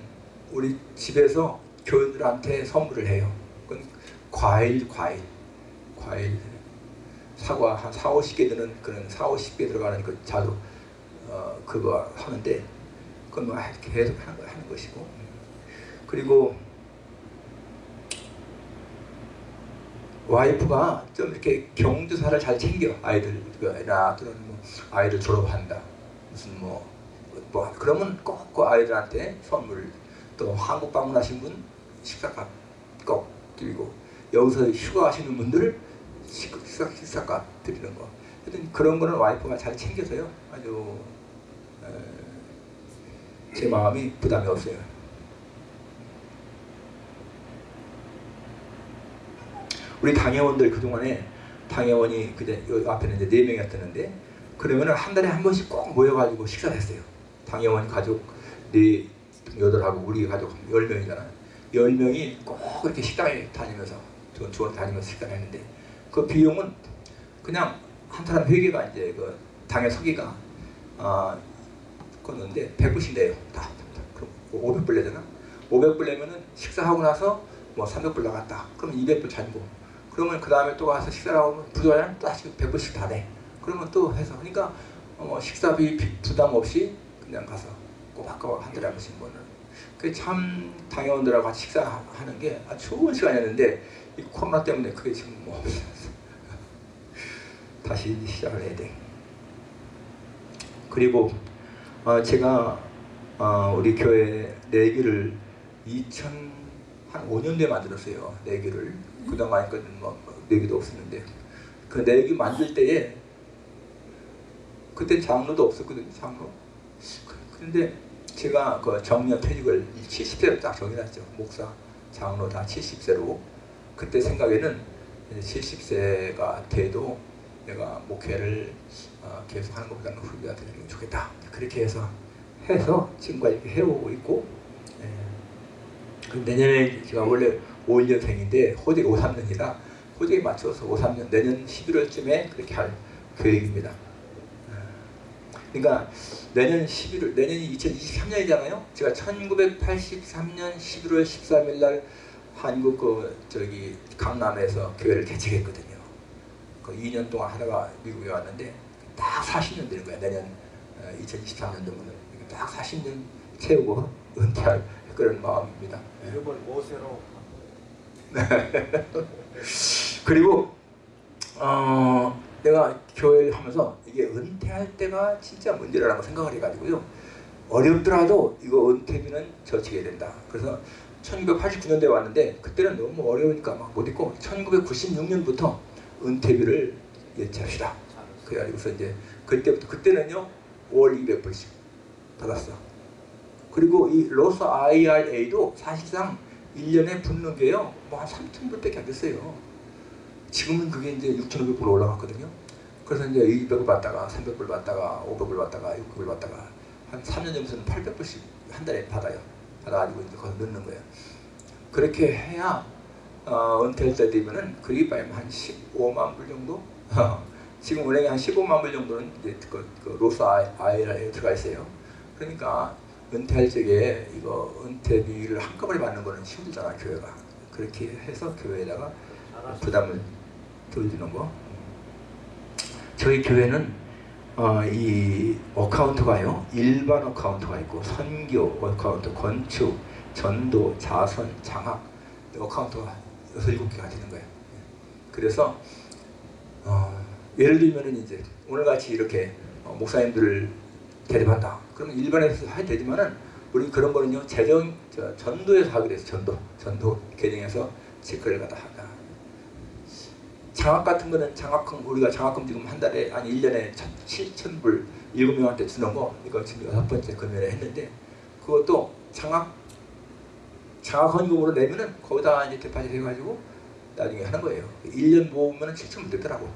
A: 우리 집에서 교인들한테 선물을 해요. 그건 과일, 과일, 과일. 사과 한 4, 50개 드는 그런 4, 50개 들어가는 그 자두 어, 그거 하는데 그건 뭐 계속 하는, 거- 하는 것이고 그리고 와이프가 좀 이렇게 경조사를 잘 챙겨. 아이들나 또는 뭐 아이들 졸업한다. 무슨 뭐, 뭐 그러면 꼭 그 아이들한테 선물 또 한국 방문하신 분 식사값 꼭 드리고 여기서 휴가하시는 분들 식- 식사, 식사값 드리는 거. 하여튼 그런 거는 와이프가 잘 챙겨서요. 아주 에, 제 마음이 부담이 없어요 우리 당회원들 그동안에 당회원이 여기 앞에는 이제 네 명이었었는데 그러면은 한 달에 한 번씩 꼭 모여가지고 식사를 했어요. 당회원 가족 네 여덟하고 우리 가족 열 명이잖아요. 열 명이 꼭 그렇게 식당에 다니면서 주- 주원 다니면서 식사를 했는데 그 비용은 그냥 한 사람 회계가 이제 그 당회 서기가 아 그건데 100불씩 내요. 다, 다, 다. 그럼 500불 내잖아. 500불 내면은 식사하고 나서 뭐 300불 나갔다. 그러면 200불 잔고. 그러면 그 다음에 또 와서 식사를 하고 부자는 또 다시 100불씩 다 내. 그러면 또 해서 그러니까 어, 식사비 비- 부담 없이 그냥 가서 꼬박꼬박 한 달에 한 번씩 먹는. 그참 당회원들하고 같이 식사하는 게 아주 좋은 시간이었는데 이 코로나 때문에 그게 지금 뭐 다시 시작을 해야 돼. 그리고 어, 제가 어, 우리 교회 내기를 2000한 5년도에 만들었어요. 내기를 그동안 뭐 내기도 없었는데 그 내기 만들 때에 그때 장로도 없었거든요. 장로. 그- 그런데 제가 그 정년 퇴직을 70세로 딱 정해놨죠. 목사, 장로 다 70세로 그때 생각에는 70세가 돼도 내가 목회를 어, 계속 하는 것보다는 후배가 되는 게 좋겠다. 그렇게 해서 해서 지금까지 해오고 있고 예. 그 내년에 제가 원래 51년생인데 호적이 53년이라 호적에 맞춰서 53년 내년 11월쯤에 그렇게 할 계획입니다. 그러니까 내년 11월 내년이 2023년이잖아요. 제가 1983년 11월 13일 날 한국 그 저기 강남에서 교회를 개척했거든요. 그 2년 동안 하다가 미국에 왔는데 딱 40년 되는 거야. 내년 2023년 되면은 딱 40년 채우고 은퇴할 그런 마음입니다. 예.
B: 이번 모세로
A: 그리고 어, 내가 교회를 하면서 이게 은퇴할 때가 진짜 문제라고 생각을 해가지고요. 어렵더라도 이거 은퇴비는 저치해야 된다. 그래서 1989년도에 왔는데 그때는 너무 어려우니까 막 못 있고 1996년부터 은퇴비를 예치합시다. 그래가지고서 이제 그때부터 그때는요 5월 200불씩 받았어. 그리고 이 로스 IRA도 사실상 1년에 붙는 게요 뭐 한 3,000불밖에 안 됐어요. 지금은 그게 이제 6,500불 올라갔거든요. 그래서 이제 200불 받다가 300불 받다가 500불 받다가 600불 받다가 한 3년 전부터는 800불씩 한 달에 받아요. 받아가지고 이제 거기 넣는 거예요. 그렇게 해야 어, 은퇴할 때 되면은 그리 빠면 한 15만 불 정도? 지금 은행에 한 15만 불 정도는 이제 그, 그 로스 아이라에 들어가 있어요. 그러니까 은퇴할 적에 이거 은퇴비를 한꺼번에 받는 거는 힘들잖아 교회가. 그렇게 해서 교회에다가 부담을 덜주는 거. 저희 교회는 어, 이 account가요 일반 account가 있고 선교 account, 건축, 전도, 자선, 장학 account가 여섯 일곱 개가 되는 거예요. 그래서 어, 예를 들면은 이제 오늘 같이 이렇게 어, 목사님들을 대접한다. 그러면 일반에서 해야 되지만은 우리 그런 거는요 재정 저, 전도에서 하게 돼서 전도 전도 계정에서 체크를 갖다 하다. 장학 같은 거는 장학금 우리가 장학금 지금 한 달에 아니 1년에 7천 불 일곱 명한테 주는 거 이거 지금 여섯 번째 금연에 했는데 그것도 장학 장학 헌금으로 내면은 거기다 이제 대파질 해가지고 나중에 하는 거예요. 1년 모으면 7천 불 되더라고.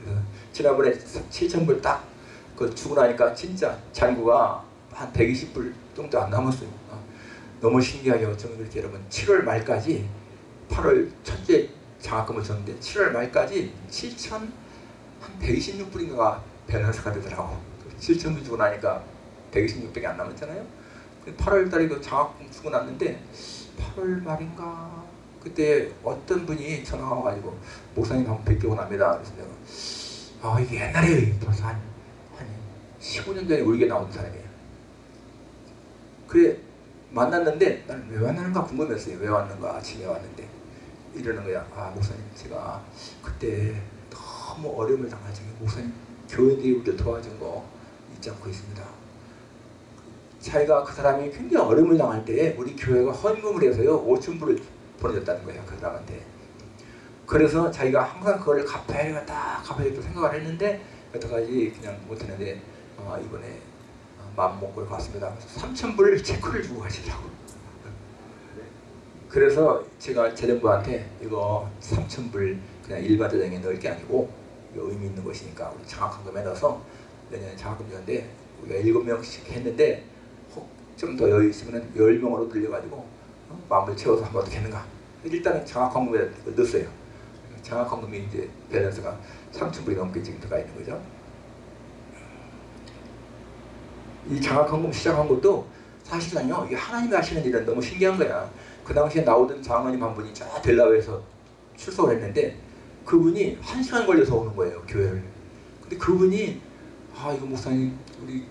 A: 그래서 지난번에 7천 불딱 그 주고 나니까 진짜 잔고가 한 120불 정도 안 남았어요. 어. 너무 신기하게 어쩌면 그렇게 여러분 7월 말까지 8월 첫째 장학금을 줬는데 7월 말까지 7천 한 126불인가가 밸런스가 되더라고. 7천 불 주고 나니까 126밖에 안 남았잖아요. 8월 달에 그 장학금 주고 났는데 8월 말인가 그때 어떤 분이 전화가 와가지고 목사님 한번 뵙고 납니다. 그래서 내가 아 이게 옛날에 벌써 한, 한 15년 전에 울게 나온 사람이에요. 그래 만났는데 나는 왜 만나는가 궁금했어요. 왜 왔는가 아침에 왔는데 이러는 거야. 아 목사님 제가 그때 너무 어려움을 당하지고 목사님 교회들이 우리를 도와준 거 잊지 않고 있습니다. 자기가 그 사람이 굉장히 어려움을 당할 때 우리 교회가 헌금을 해서요 5천 불을 보내줬다는 거예요 그 사람한테. 그래서 자기가 항상 그걸 갚아야겠다 갚아야겠다 생각을 했는데 여태까지 그냥 못했는데 어, 이번에 어, 마음 먹고 갔습니다. 3천 불 체크를 주고 가시더라고. 그래서 제가 재정부한테 이거 3천 불 그냥 일반 재정에 넣을 게 아니고 의미 있는 것이니까 우리 장학금에 넣어서 내년에 장학금 주는데 우리가 일곱 명씩 했는데 혹좀더 여유 있으면 열 명으로 늘려가지고 어? 마음을 채워서 한번 어떻게 했는가 일단은 장학금에 넣었어요. 장학금이 이제 밸런스가 3천 불이 넘게 지금 들어가 있는 거죠. 이 장학헌금 시작한 것도 사실은요 이게 하나님이 하시는 일은 너무 신기한 거야. 그 당시에 나오던 장로님 한 분이 저 델라웨에서 출석을 했는데 그분이 한 시간 걸려서 오는 거예요 교회를. 근데 그분이 아 이거 목사님 우리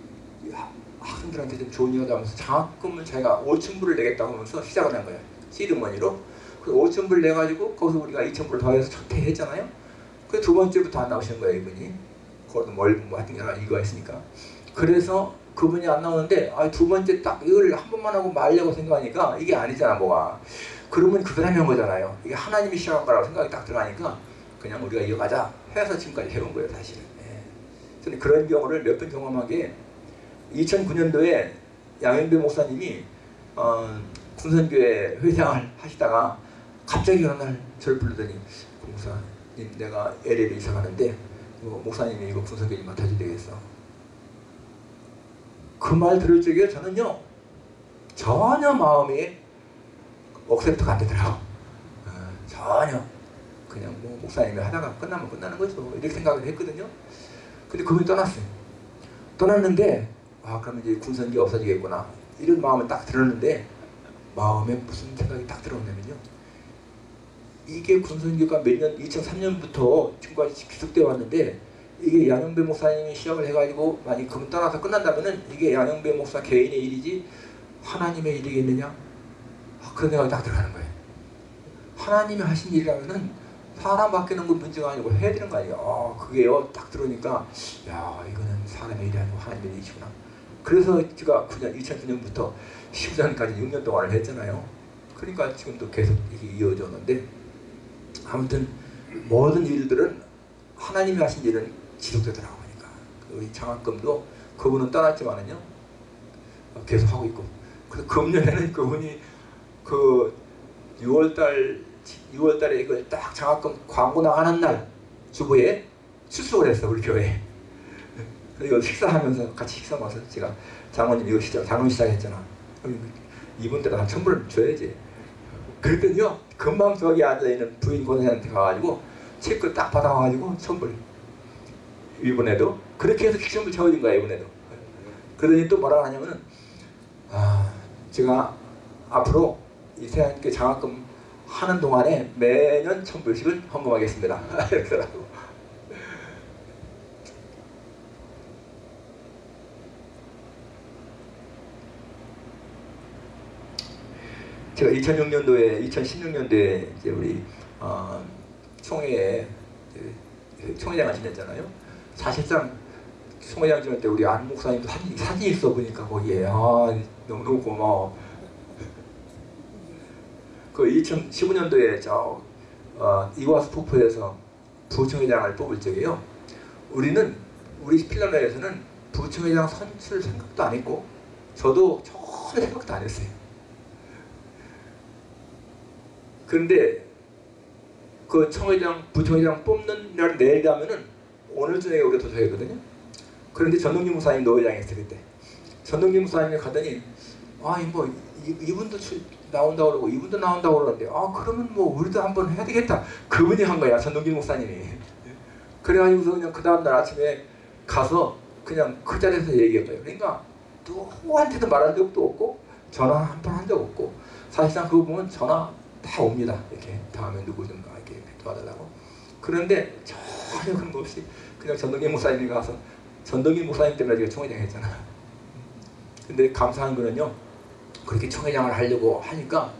A: 하- 학생들한테 좀 좋은 일하다 하면서 장학금을 자기가 5천 불을 내겠다고 하면서 시작을 한 거예요. 시드머니로. 그 5천 불 내가지고 거기서 우리가 2천 불 더해서 첫회했잖아요. 그 두 번째부터 안 나오시는 거예요 이분이. 그것도 뭘뭐 하여튼 여러 이유가 있으니까. 그래서 그분이 안 나오는데 아, 두 번째 딱 이걸 한 번만 하고 말려고 생각하니까 이게 아니잖아 뭐가. 그러면 그 사람이 한 거잖아요. 이게 하나님이 시작한 거라고 생각이 딱 들어가니까 그냥 우리가 이어가자 해서 지금까지 해온 거예요 사실은. 예. 저는 그런 경우를 몇 번 경험한 게 2009년도에 양현배 목사님이 어, 군선교회 회장을 하시다가 갑자기 어느 날 저를 부르더니 그 목사님 내가 LA로 이사 가는데 이거 목사님이 이거 군선교회 맡아줘야 되겠어. 그 말 들을 적에 저는요 전혀 마음이 억셉트가 안 되더라고. 어, 전혀 그냥 뭐 목사님이 하다가 끝나면 끝나는 거죠. 이렇게 생각을 했거든요. 근데 그분이 떠났어요. 떠났는데 아 그러면 이제 군선기 없어지겠구나 이런 마음을 딱 들었는데 마음에 무슨 생각이 딱 들었냐면요. 이게 군선교가 몇 년, 2003년부터 지금까지 계속되어 왔는데 이게 양영배 목사님이 시작을 해가지고 만약 그분 떠나서 끝난다면은 이게 양영배 목사 개인의 일이지 하나님의 일이겠느냐? 아, 그런 생각이 딱 들어가는 거예요. 하나님이 하신 일이라면은 사람 바뀌는 건 문제가 아니고 해야 되는 거 아니에요. 아, 그게요. 딱 들으니까 야 이거는 사람의 일이 아니고 하나님의 일이구나. 그래서 제가 9년, 2009년부터 10년까지 6년 동안을 했잖아요. 그러니까 지금도 계속 이게 이어졌는데 아무튼 모든 일들은 하나님이 하신 일은 지속되더라고 보니까 우리 장학금도 그분은 떠났지만은요 어, 계속 하고 있고 그래서 금년에는 그분이 그 6월달 6월달에 이걸 딱 장학금 광고 나가는 날 주부에 출석을 했어 우리 교회. 그리고 식사하면서 같이 식사 와서 제가 장모님 이거 시작 장로 시작했잖아. 이분들은 한 천불 줘야지. 그랬더니요 금방 저기 앉아 있는 부인 권사한테 가가지고 체크 딱 받아와가지고 천불. 이번에도 그렇게 해서 천불 채워진 거야 이번에도. 그러더니 또 뭐라 하냐면은 아 제가 앞으로 이 세안께 장학금 하는 동안에 매년 천불씩을 헌금하겠습니다. 이러더라고. 제가 2006년도에 2016년도에 이제 우리 어, 총회에 총회장을 지냈잖아요. 사실상 총회장 지낼 때 우리 안 목사님도 사진 사진 있어 보니까 거기에 아 너무 너무 고마워. 그 2015년도에 저 어, 이와스 폭포에서 부총회장을 뽑을 적에요. 우리는 우리 필라노에서는 부총회장 선출 생각도 안 했고 저도 전혀 생각도 안 했어요. 그런데 그 청회장, 부총회장 뽑는 날 내일 가면은 오늘 저녁에 우리가 도착했거든요. 그런데 전동기 목사님 노회장이었어요 그때. 전동기 목사님이 가더니 아뭐 이분도 출- 나온다고 그러고 이분도 나온다고 그러는데 아 그러면 뭐 우리도 한번 해야 되겠다. 그분이 한 거야 전동기 목사님이. 그래가지고서 그냥 그 다음날 아침에 가서 그냥 그 자리에서 얘기한 거예요. 그러니까 누구한테도 말한 적도 없고 전화 한 번 한 적 없고 사실상 그거 보면 전화 다 옵니다. 이렇게 다음에 누구 좀 이렇게 도와달라고. 그런데 전 거 없이 그냥 전동기 목사님이 가서 전동기 목사님 때문에 제가 총회장 했잖아. 근데 감사한 거는요. 그렇게 총회장을 하려고 하니까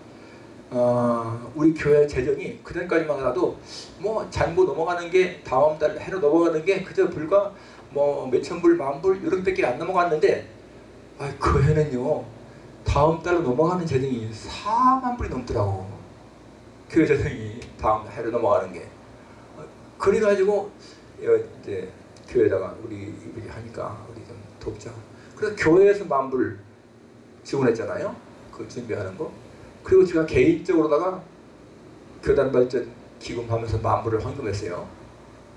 A: 어, 우리 교회 재정이 그전까지만 해도 뭐 잔고 넘어가는 게 다음 달 해로 넘어가는 게 그저 불과 뭐 몇천 불, 만 불 이렇게밖에 안 넘어갔는데 아, 그 해는요 다음 달로 넘어가는 재정이 4만 불이 넘더라고 교회 재정이 다음 해로 넘어가는 게 어, 그래가지고 이제 교회에다가 우리 이분이 하니까 우리 좀 돕자 그래서 교회에서 만불 지원했잖아요 그 준비하는 거 그리고 제가 개인적으로다가 교단 발전 기금 하면서 만불을 헌금했어요.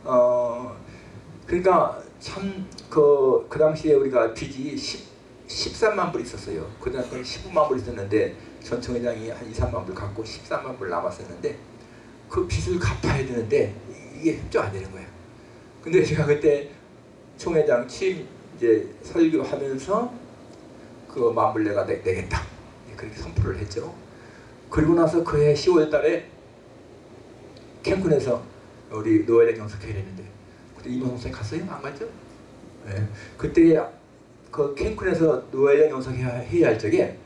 A: 어 그러니까 참 그 그 당시에 우리가 빚이 10, 13만 불 있었어요. 그 당시 19만 불 있었는데 전 총회장이 한 2, 3만 불 갖고 13만 불 남았었는데 그 빚을 갚아야 되는데 이게 협조 안 되는 거예요. 근데 제가 그때 총회장 취임 이제 설교하면서 그 만불 내가 내, 내겠다. 그렇게 선포를 했죠. 그리고 나서 그해 10월 달에 캔쿤에서 우리 노예장 영석회를 했는데 그때 이만 선생 갔어요? 안 갔죠? 네. 그때 그 캔쿤에서 노예장 영석회의 할 적에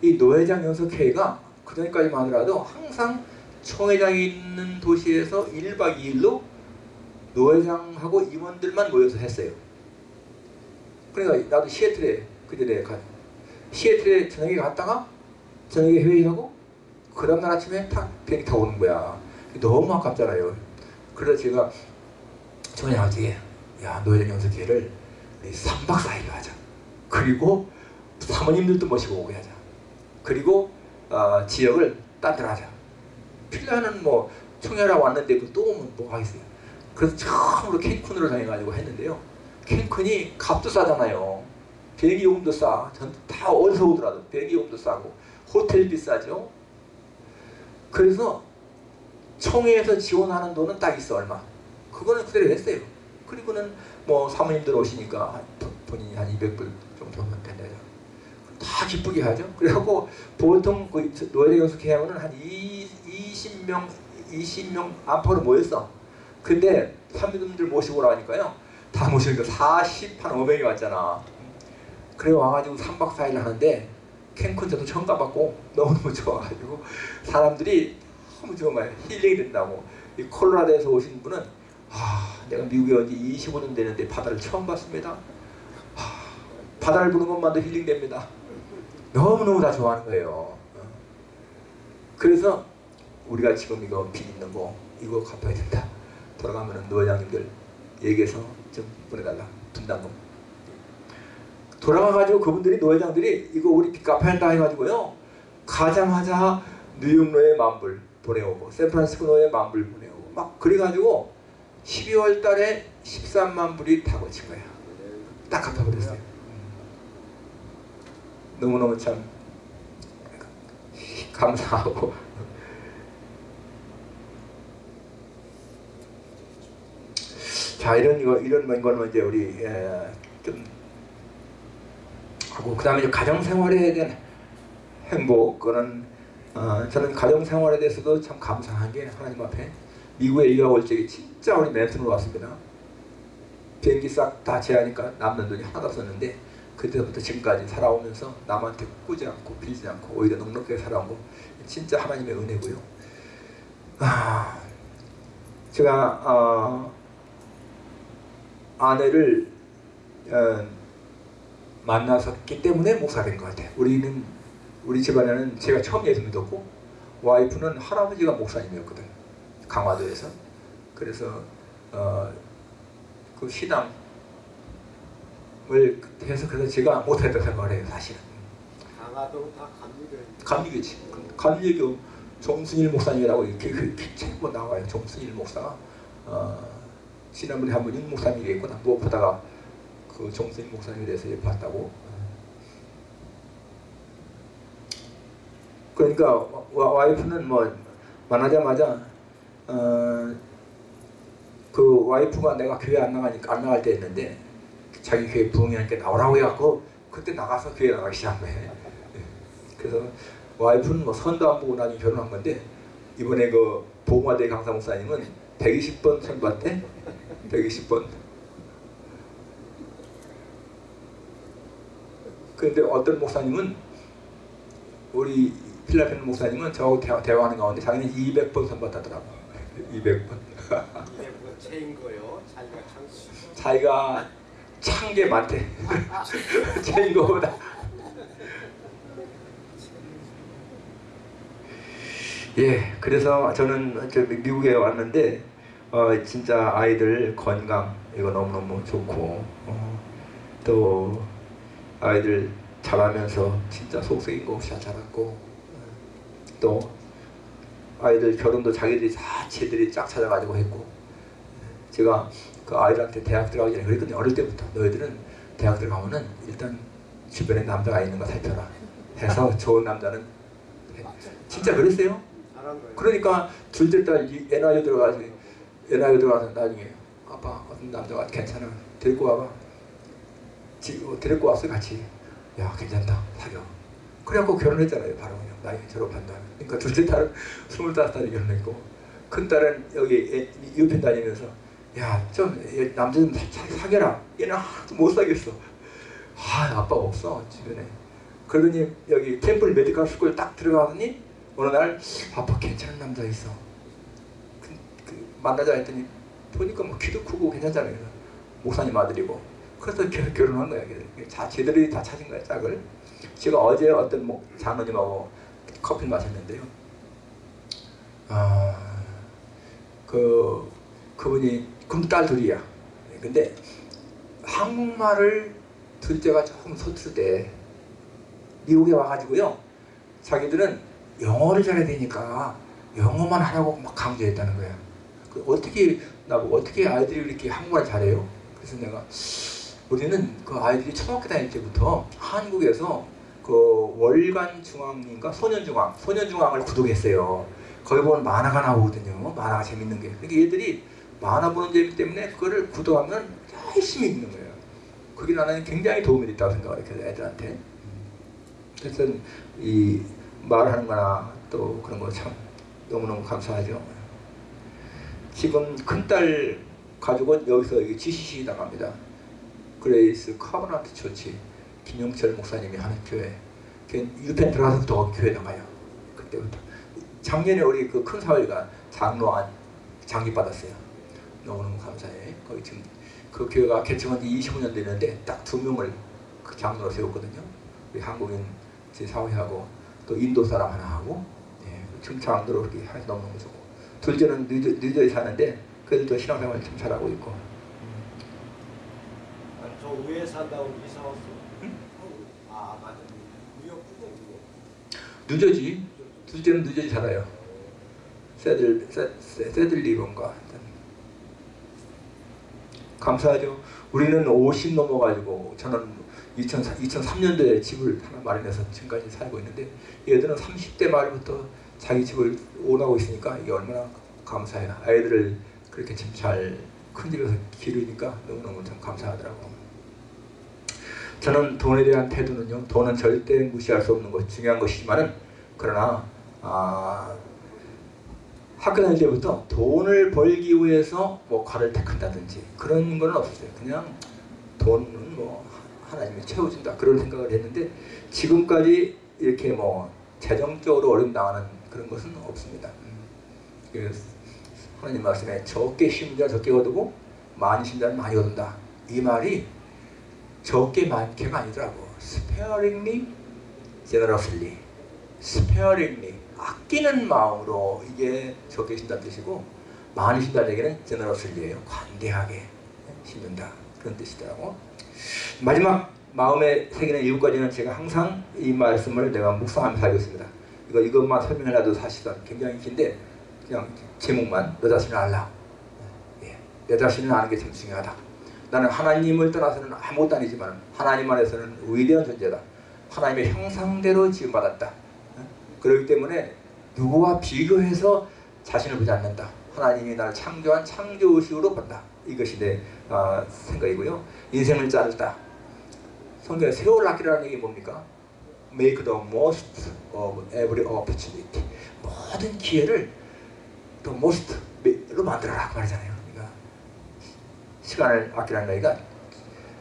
A: 이 노예장 영석회의가 그전까지만 하더라도 항상 총회장이 있는 도시에서 1박 2일로 노회장하고 임원들만 모여서 했어요. 그러니까 나도 시애틀에 그전에 가 시애틀에 저녁에 갔다가 저녁에 회의하고 그 다음날 아침에 탁 비행기 타고 오는 거야. 너무 아깝잖아요. 그래서 제가 총회장한테 야 노회장 연석회를 우리 3박 4일로 하자. 그리고 사모님들도 모시고 오게 하자. 그리고 어, 지역을 딴 데로 하자. 필라는 뭐 총회라 왔는데 또 오면 뭐 하겠어요. 그래서 처음으로 캔쿤으로 다녀가지고 했는데요. 캔쿤이 값도 싸잖아요. 비행기 요금도 싸. 전 다 어디서 오더라도 비행기 요금도 싸고 호텔 비싸죠. 그래서 총회에서 지원하는 돈은 딱 있어 얼마. 그거는 그대로 했어요. 그리고는 뭐 사모님들 오시니까 본인이 한 200불 정도 하면 된다죠. 다 기쁘게 하죠. 그래갖고 보통 그 노예대 연숙회 하면은 한 2, 20 명 20명 안팎으로 모였어. 근데 사모님들 모시고 오라니까요. 다 모시니까 40, 한 500이 왔잖아. 그래 와가지고 3박 4일 하는데 캔쿤 저도 처음 가봤고 너무너무 좋아가지고 사람들이 너무 정말 힐링이 된다고 이 콜로라도에서 오신 분은 아 내가 미국에 온 지 25년 되는데 바다를 처음 봤습니다 아, 바다를 보는 것만도 힐링됩니다 너무너무 다 좋아하는 거예요. 어. 그래서 우리가 지금 이거 빚 있는 거 이거 갚아야 된다. 돌아가면은 노회장님들 얘기해서 좀 보내달라. 분담금. 돌아가가지고 그분들이 노회장들이 이거 우리 빚 갚아야 한다 해가지고요. 가자마자 뉴욕로에 만불 보내오고 샌프란시스코로에 만불 보내오고 막 그래가지고 12월 달에 13만 불이 다 거친 거야. 딱 갚아버렸어요 너무너무 참 감사하고 자 이런 거 이런 거는 이제 우리 에, 좀 하고 그다음에 이제 가정 생활에 대한 행복 그는 어, 저는 가정 생활에 대해서도 참 감사한 게 하나님 앞에 미국에 이가 올 적에 진짜 우리 맨튼으로 왔습니다. 비행기 싹 다 제하니까 남는 돈이 하나도 없었는데 그때부터 지금까지 살아오면서 남한테 꾸지 않고 빌지 않고 오히려 넉넉하게 살아온 거 진짜 하나님의 은혜고요. 아, 제가 어, 아내를 어, 만나섰기 때문에 목사가 된것 같아요. 우리는 우리 집안에는 제가 처음 예수 믿었고 와이프는 할아버지가 목사님이었거든. 강화도에서. 그래서 어, 그 신앙 을 해서 그래서 제가 못했다 생각을 해요. 사실은.
B: 강화도 다 감리교회.
A: 감리교지. 감리교 정순일 목사님이라고 이렇게 그 책뭐 나와요. 정순일 목사가 어, 지난번에 한번 윤 목사님이 얘기했구나. 무엇보다가 그 정순일 목사님에 대해서 봤다고. 그러니까 와, 와이프는 뭐 만나자마자 어, 그 와이프가 내가 교회 안 나가니까 안 나갈 때 했는데 자기 교회 부흥회하니까 나오라고 해갖고 그때 나가서 교회 나가기 시작한 거예요. 예. 그래서 와이프는 뭐 선도 안 보고 나중에 결혼한 건데 이번에 그 보고마대 강사 목사님은 120번 선봤대 120번 그런데 어떤 목사님은 우리 필라핀 목사님은 저하고 대화, 대화하는 가운데 자기는 200번 선봤다더라고 200번
B: 이게 뭐 체인 거요. 자기가.
A: 자기가 찬 게 많대 제인 거보다 예 그래서 저는 저 미국에 왔는데 어, 진짜 아이들 건강 이거 너무너무 좋고 어, 또 아이들 자라면서 진짜 속썩인 거 없이 잘 자랐고 어, 또 아이들 결혼도 자기들이 다 쟤들이 쫙 찾아가지고 했고 제가 그 아이들한테 대학 들어가기 전에 그랬거든요. 어릴 때부터. 너희들은 대학 들어가면은 일단 주변에 남자가 있는 거 살펴라 해서 좋은 남자는 해. 진짜 그랬어요. 그러니까 둘째 딸 NIU 들어가서 NYU 들어가서 나중에 아빠 어떤 남자가 괜찮아? 데리고 와봐. 지, 어, 데리고 왔어 같이. 야 괜찮다. 사겨 그래갖고 결혼했잖아요 바로 그냥. 나중에 졸업한 다음에 그러니까 둘째 딸은 스물다섯 살에 결혼했고. 큰 딸은 여기 UPenn 다니면서 야 좀 남자 좀 사- 사- 사겨라. 얘는 하나도 못 사겠어. 아 아빠가 없어 주변에. 그러더니 여기 Temple Medical School 딱 들어가더니 어느 날 아빠 괜찮은 남자 있어. 그, 그 만나자 했더니 보니까 뭐 키도 크고 괜찮잖아요 목사님 아들이고. 그래서 결, 결혼한 거야. 자 제들이 다 찾은 거야 짝을. 제가 어제 어떤 목 장로님하고 커피 마셨는데요. 아 그 그분이 금딸 둘이야 근데 한국말을 둘째가 조금 서툴대 미국에 와가지고요 자기들은 영어를 잘해야 되니까 영어만 하라고 막 강조했다는 거야. 그 어떻게 나보고 어떻게 아이들이 이렇게 한국말 잘해요? 그래서 내가 우리는 그 아이들이 초등학교 다닐 때부터 한국에서 그 월간 중앙인가 소년 중앙 소년 중앙을 구독했어요. 거기 보면 만화가 나오거든요. 만화가 재밌는 게. 그러니까 얘들이 만화 보는 재미 때문에 그거를 구독하면 열심히 읽는 거예요. 그게 나는 굉장히 도움이 됐다고 생각해요. 그 애들한테. 그래서 이 말하는 거나 또 그런 거 참 너무너무 감사하죠. 지금 큰딸 가족은 여기서 여기 GCC 나갑니다. Grace Covenant Church 김영철 목사님이 하는 교회. 걔 UPenn 들어가서부터 교회 나가요. 그때부터. 작년에 우리 그 큰 사위가 장로안 장기 받았어요. 너무너무 감사해. 거기 지금 그 교회가 개척한 지 25년 되는데 딱 두 명을 그 장로로 세웠거든요. 우리 한국인 제 사회하고 또 인도 사람 하나 하고 예, 중창으로 이렇게 해서 너무너무 좋고 둘째는 뉴저, 뉴저지 사는데 그래도 또 신앙생활 참 잘하고 있고
B: 아니, 저 위에 산다고 이사 왔어. 아 맞아. 뉴욕
A: 둘째는 뉴저지 살아요 세들 세, 세, 세들리건가 감사하죠 우리는 50 넘어가지고 저는 2004, 2003년도에 집을 하나 마련해서 지금까지 살고 있는데 얘들은 30대 말부터 자기 집을 오나고 있으니까 이게 얼마나 감사해요. 아이들을 그렇게 참 잘 큰 집에서 기르니까 너무너무 참 감사하더라고요. 저는 돈에 대한 태도는요. 돈은 절대 무시할 수 없는 것 중요한 것이지만은 그러나 아, 학교 다닐 때부터 돈을 벌기 위해서 뭐 과를 택한다든지 그런 건 없었어요. 그냥 돈은 뭐 하나님이 채워준다 그런 생각을 했는데 지금까지 이렇게 뭐 재정적으로 어려움 당하는 그런 것은 없습니다. 하나님 말씀에 적게 심은 자 적게 얻고 많이 심은 자는 많이 얻는다. 이 말이 적게 많게가 아니더라고. sparingly, generously. sparingly 아끼는 마음으로 이게 적게 심다는 뜻이고 많이 심다는 얘기는 generously예요. 관대하게 심는다 그런 뜻이더라고. 마지막 마음에 새기는 이유까지는 제가 항상 이 말씀을 내가 묵상하면서 살고 있습니다. 이거 이것만 설명해놔도 사실은 굉장히 긴데 그냥 제목만 너 자신을 알라. 예, 내 자신을 아는 게 참 중요하다. 나는 하나님을 떠나서는 아무것도 아니지만 하나님 안에서는 위대한 존재다. 하나님의 형상대로 지음받았다. 어? 그렇기 때문에 누구와 비교해서 자신을 보지 않는다. 하나님이 나를 창조한 창조의식으로 본다. 이것이 내 어, 생각이고요. 인생을 자르다. 성경에 세월 아끼라는 얘기 뭡니까? make the most of every opportunity. 모든 기회를 the most로 만들어라 그 말이잖아요. 그러니까 시간을 아끼라는 얘기가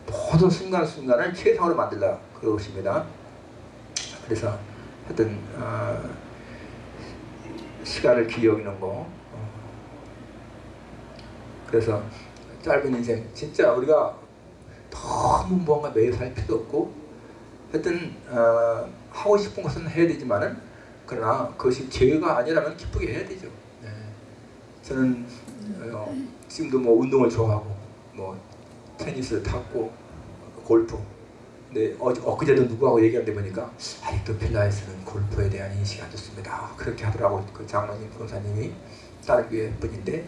A: 모든 순간순간을 최상으로 만들라 그것입니다. 그래서 하여튼 어, 시간을 귀히 여기는 거 어. 그래서 짧은 인생 진짜 우리가 너무 뭔가 매일 살 필요 없고 하여튼 어, 하고 싶은 것은 해야 되지만은 그러나 그것이 죄가 아니라면 기쁘게 해야 되죠. 네. 저는 어, 지금도 뭐 운동을 좋아하고 뭐 테니스 탔고 골프 근데 어, 엊그제도 누구하고 얘기하는데 보니까 아직도 필라테스는 골프에 대한 인식이 안 좋습니다. 그렇게 하더라고 그 장로님 변호사님이 다른 교회 분인데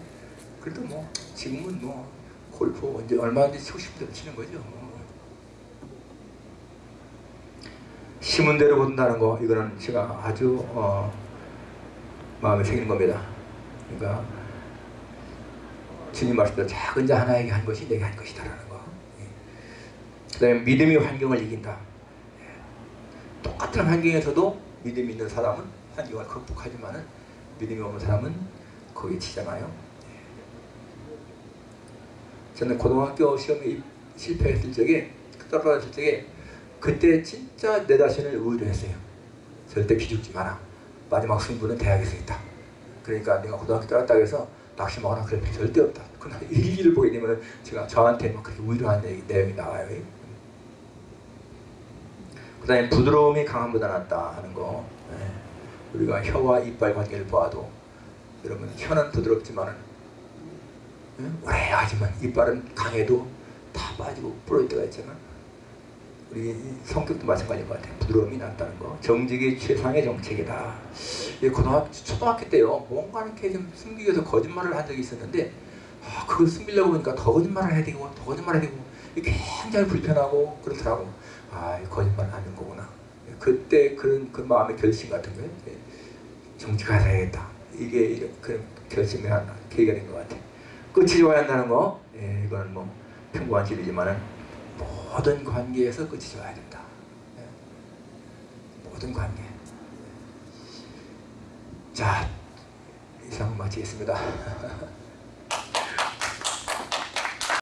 A: 그래도 뭐 지금은 뭐 골프 언제 얼마든지 치고 대로 치는 거죠. 뭐. 심은 대로 본다는 거 이거는 제가 아주 어, 마음에 새기는 겁니다. 그러니까 주님 말씀대로 작은 자 하나에게 한 것이 내게 한 것이다라는. 그다음에 믿음이 환경을 이긴다. 예. 똑같은 환경에서도 믿음이 있는 사람은 환경을 극복하지만은 믿음이 없는 사람은 거기에 치잖아요. 예. 저는 고등학교 시험에 입- 실패했을 적에 떨어졌을 적에 그때 진짜 내 자신을 의뢰했어요. 절대 기죽지 마라. 마지막 승부는 대학에서 있다. 그러니까 내가 고등학교 떨어졌다고 해서 낙심하거나 그럴 필요 절대 없다. 그러나 일기를 보게 되면 제가 저한테 막 그렇게 내용이, 내용이 나와요. 그 다음에 부드러움이 강함보다 낫다 하는 거. 예. 우리가 혀와 이빨 관계를 보아도 여러분 혀는 부드럽지만은 예? 오래 하지만 이빨은 강해도 다 빠지고 부러질 때가 있잖아. 우리 성격도 마찬가지인 것 같아요. 부드러움이 낫다는 거. 정직이 최상의 정책이다. 예, 고등학교, 초등학교 때요. 뭔가 이렇게 좀 숨기기 위해서 거짓말을 한 적이 있었는데 아, 그걸 숨기려고 보니까 더 거짓말을 해야 되고 더 거짓말을 해야 되고 굉장히 불편하고 그렇더라고. 아, 이 거짓말 하는 거구나. 예, 그때 그런 그 마음의 결심 같은 거예요. 예, 정직하게 해야겠다. 이게 그런 결심의 한 계기가 된 것 같아요. 끝이 좋아야 한다는 거, 예, 이건 뭐 평범한 진리지만은 모든 관계에서 끝이 좋아야 된다. 예. 모든 관계. 자, 이상 마치겠습니다.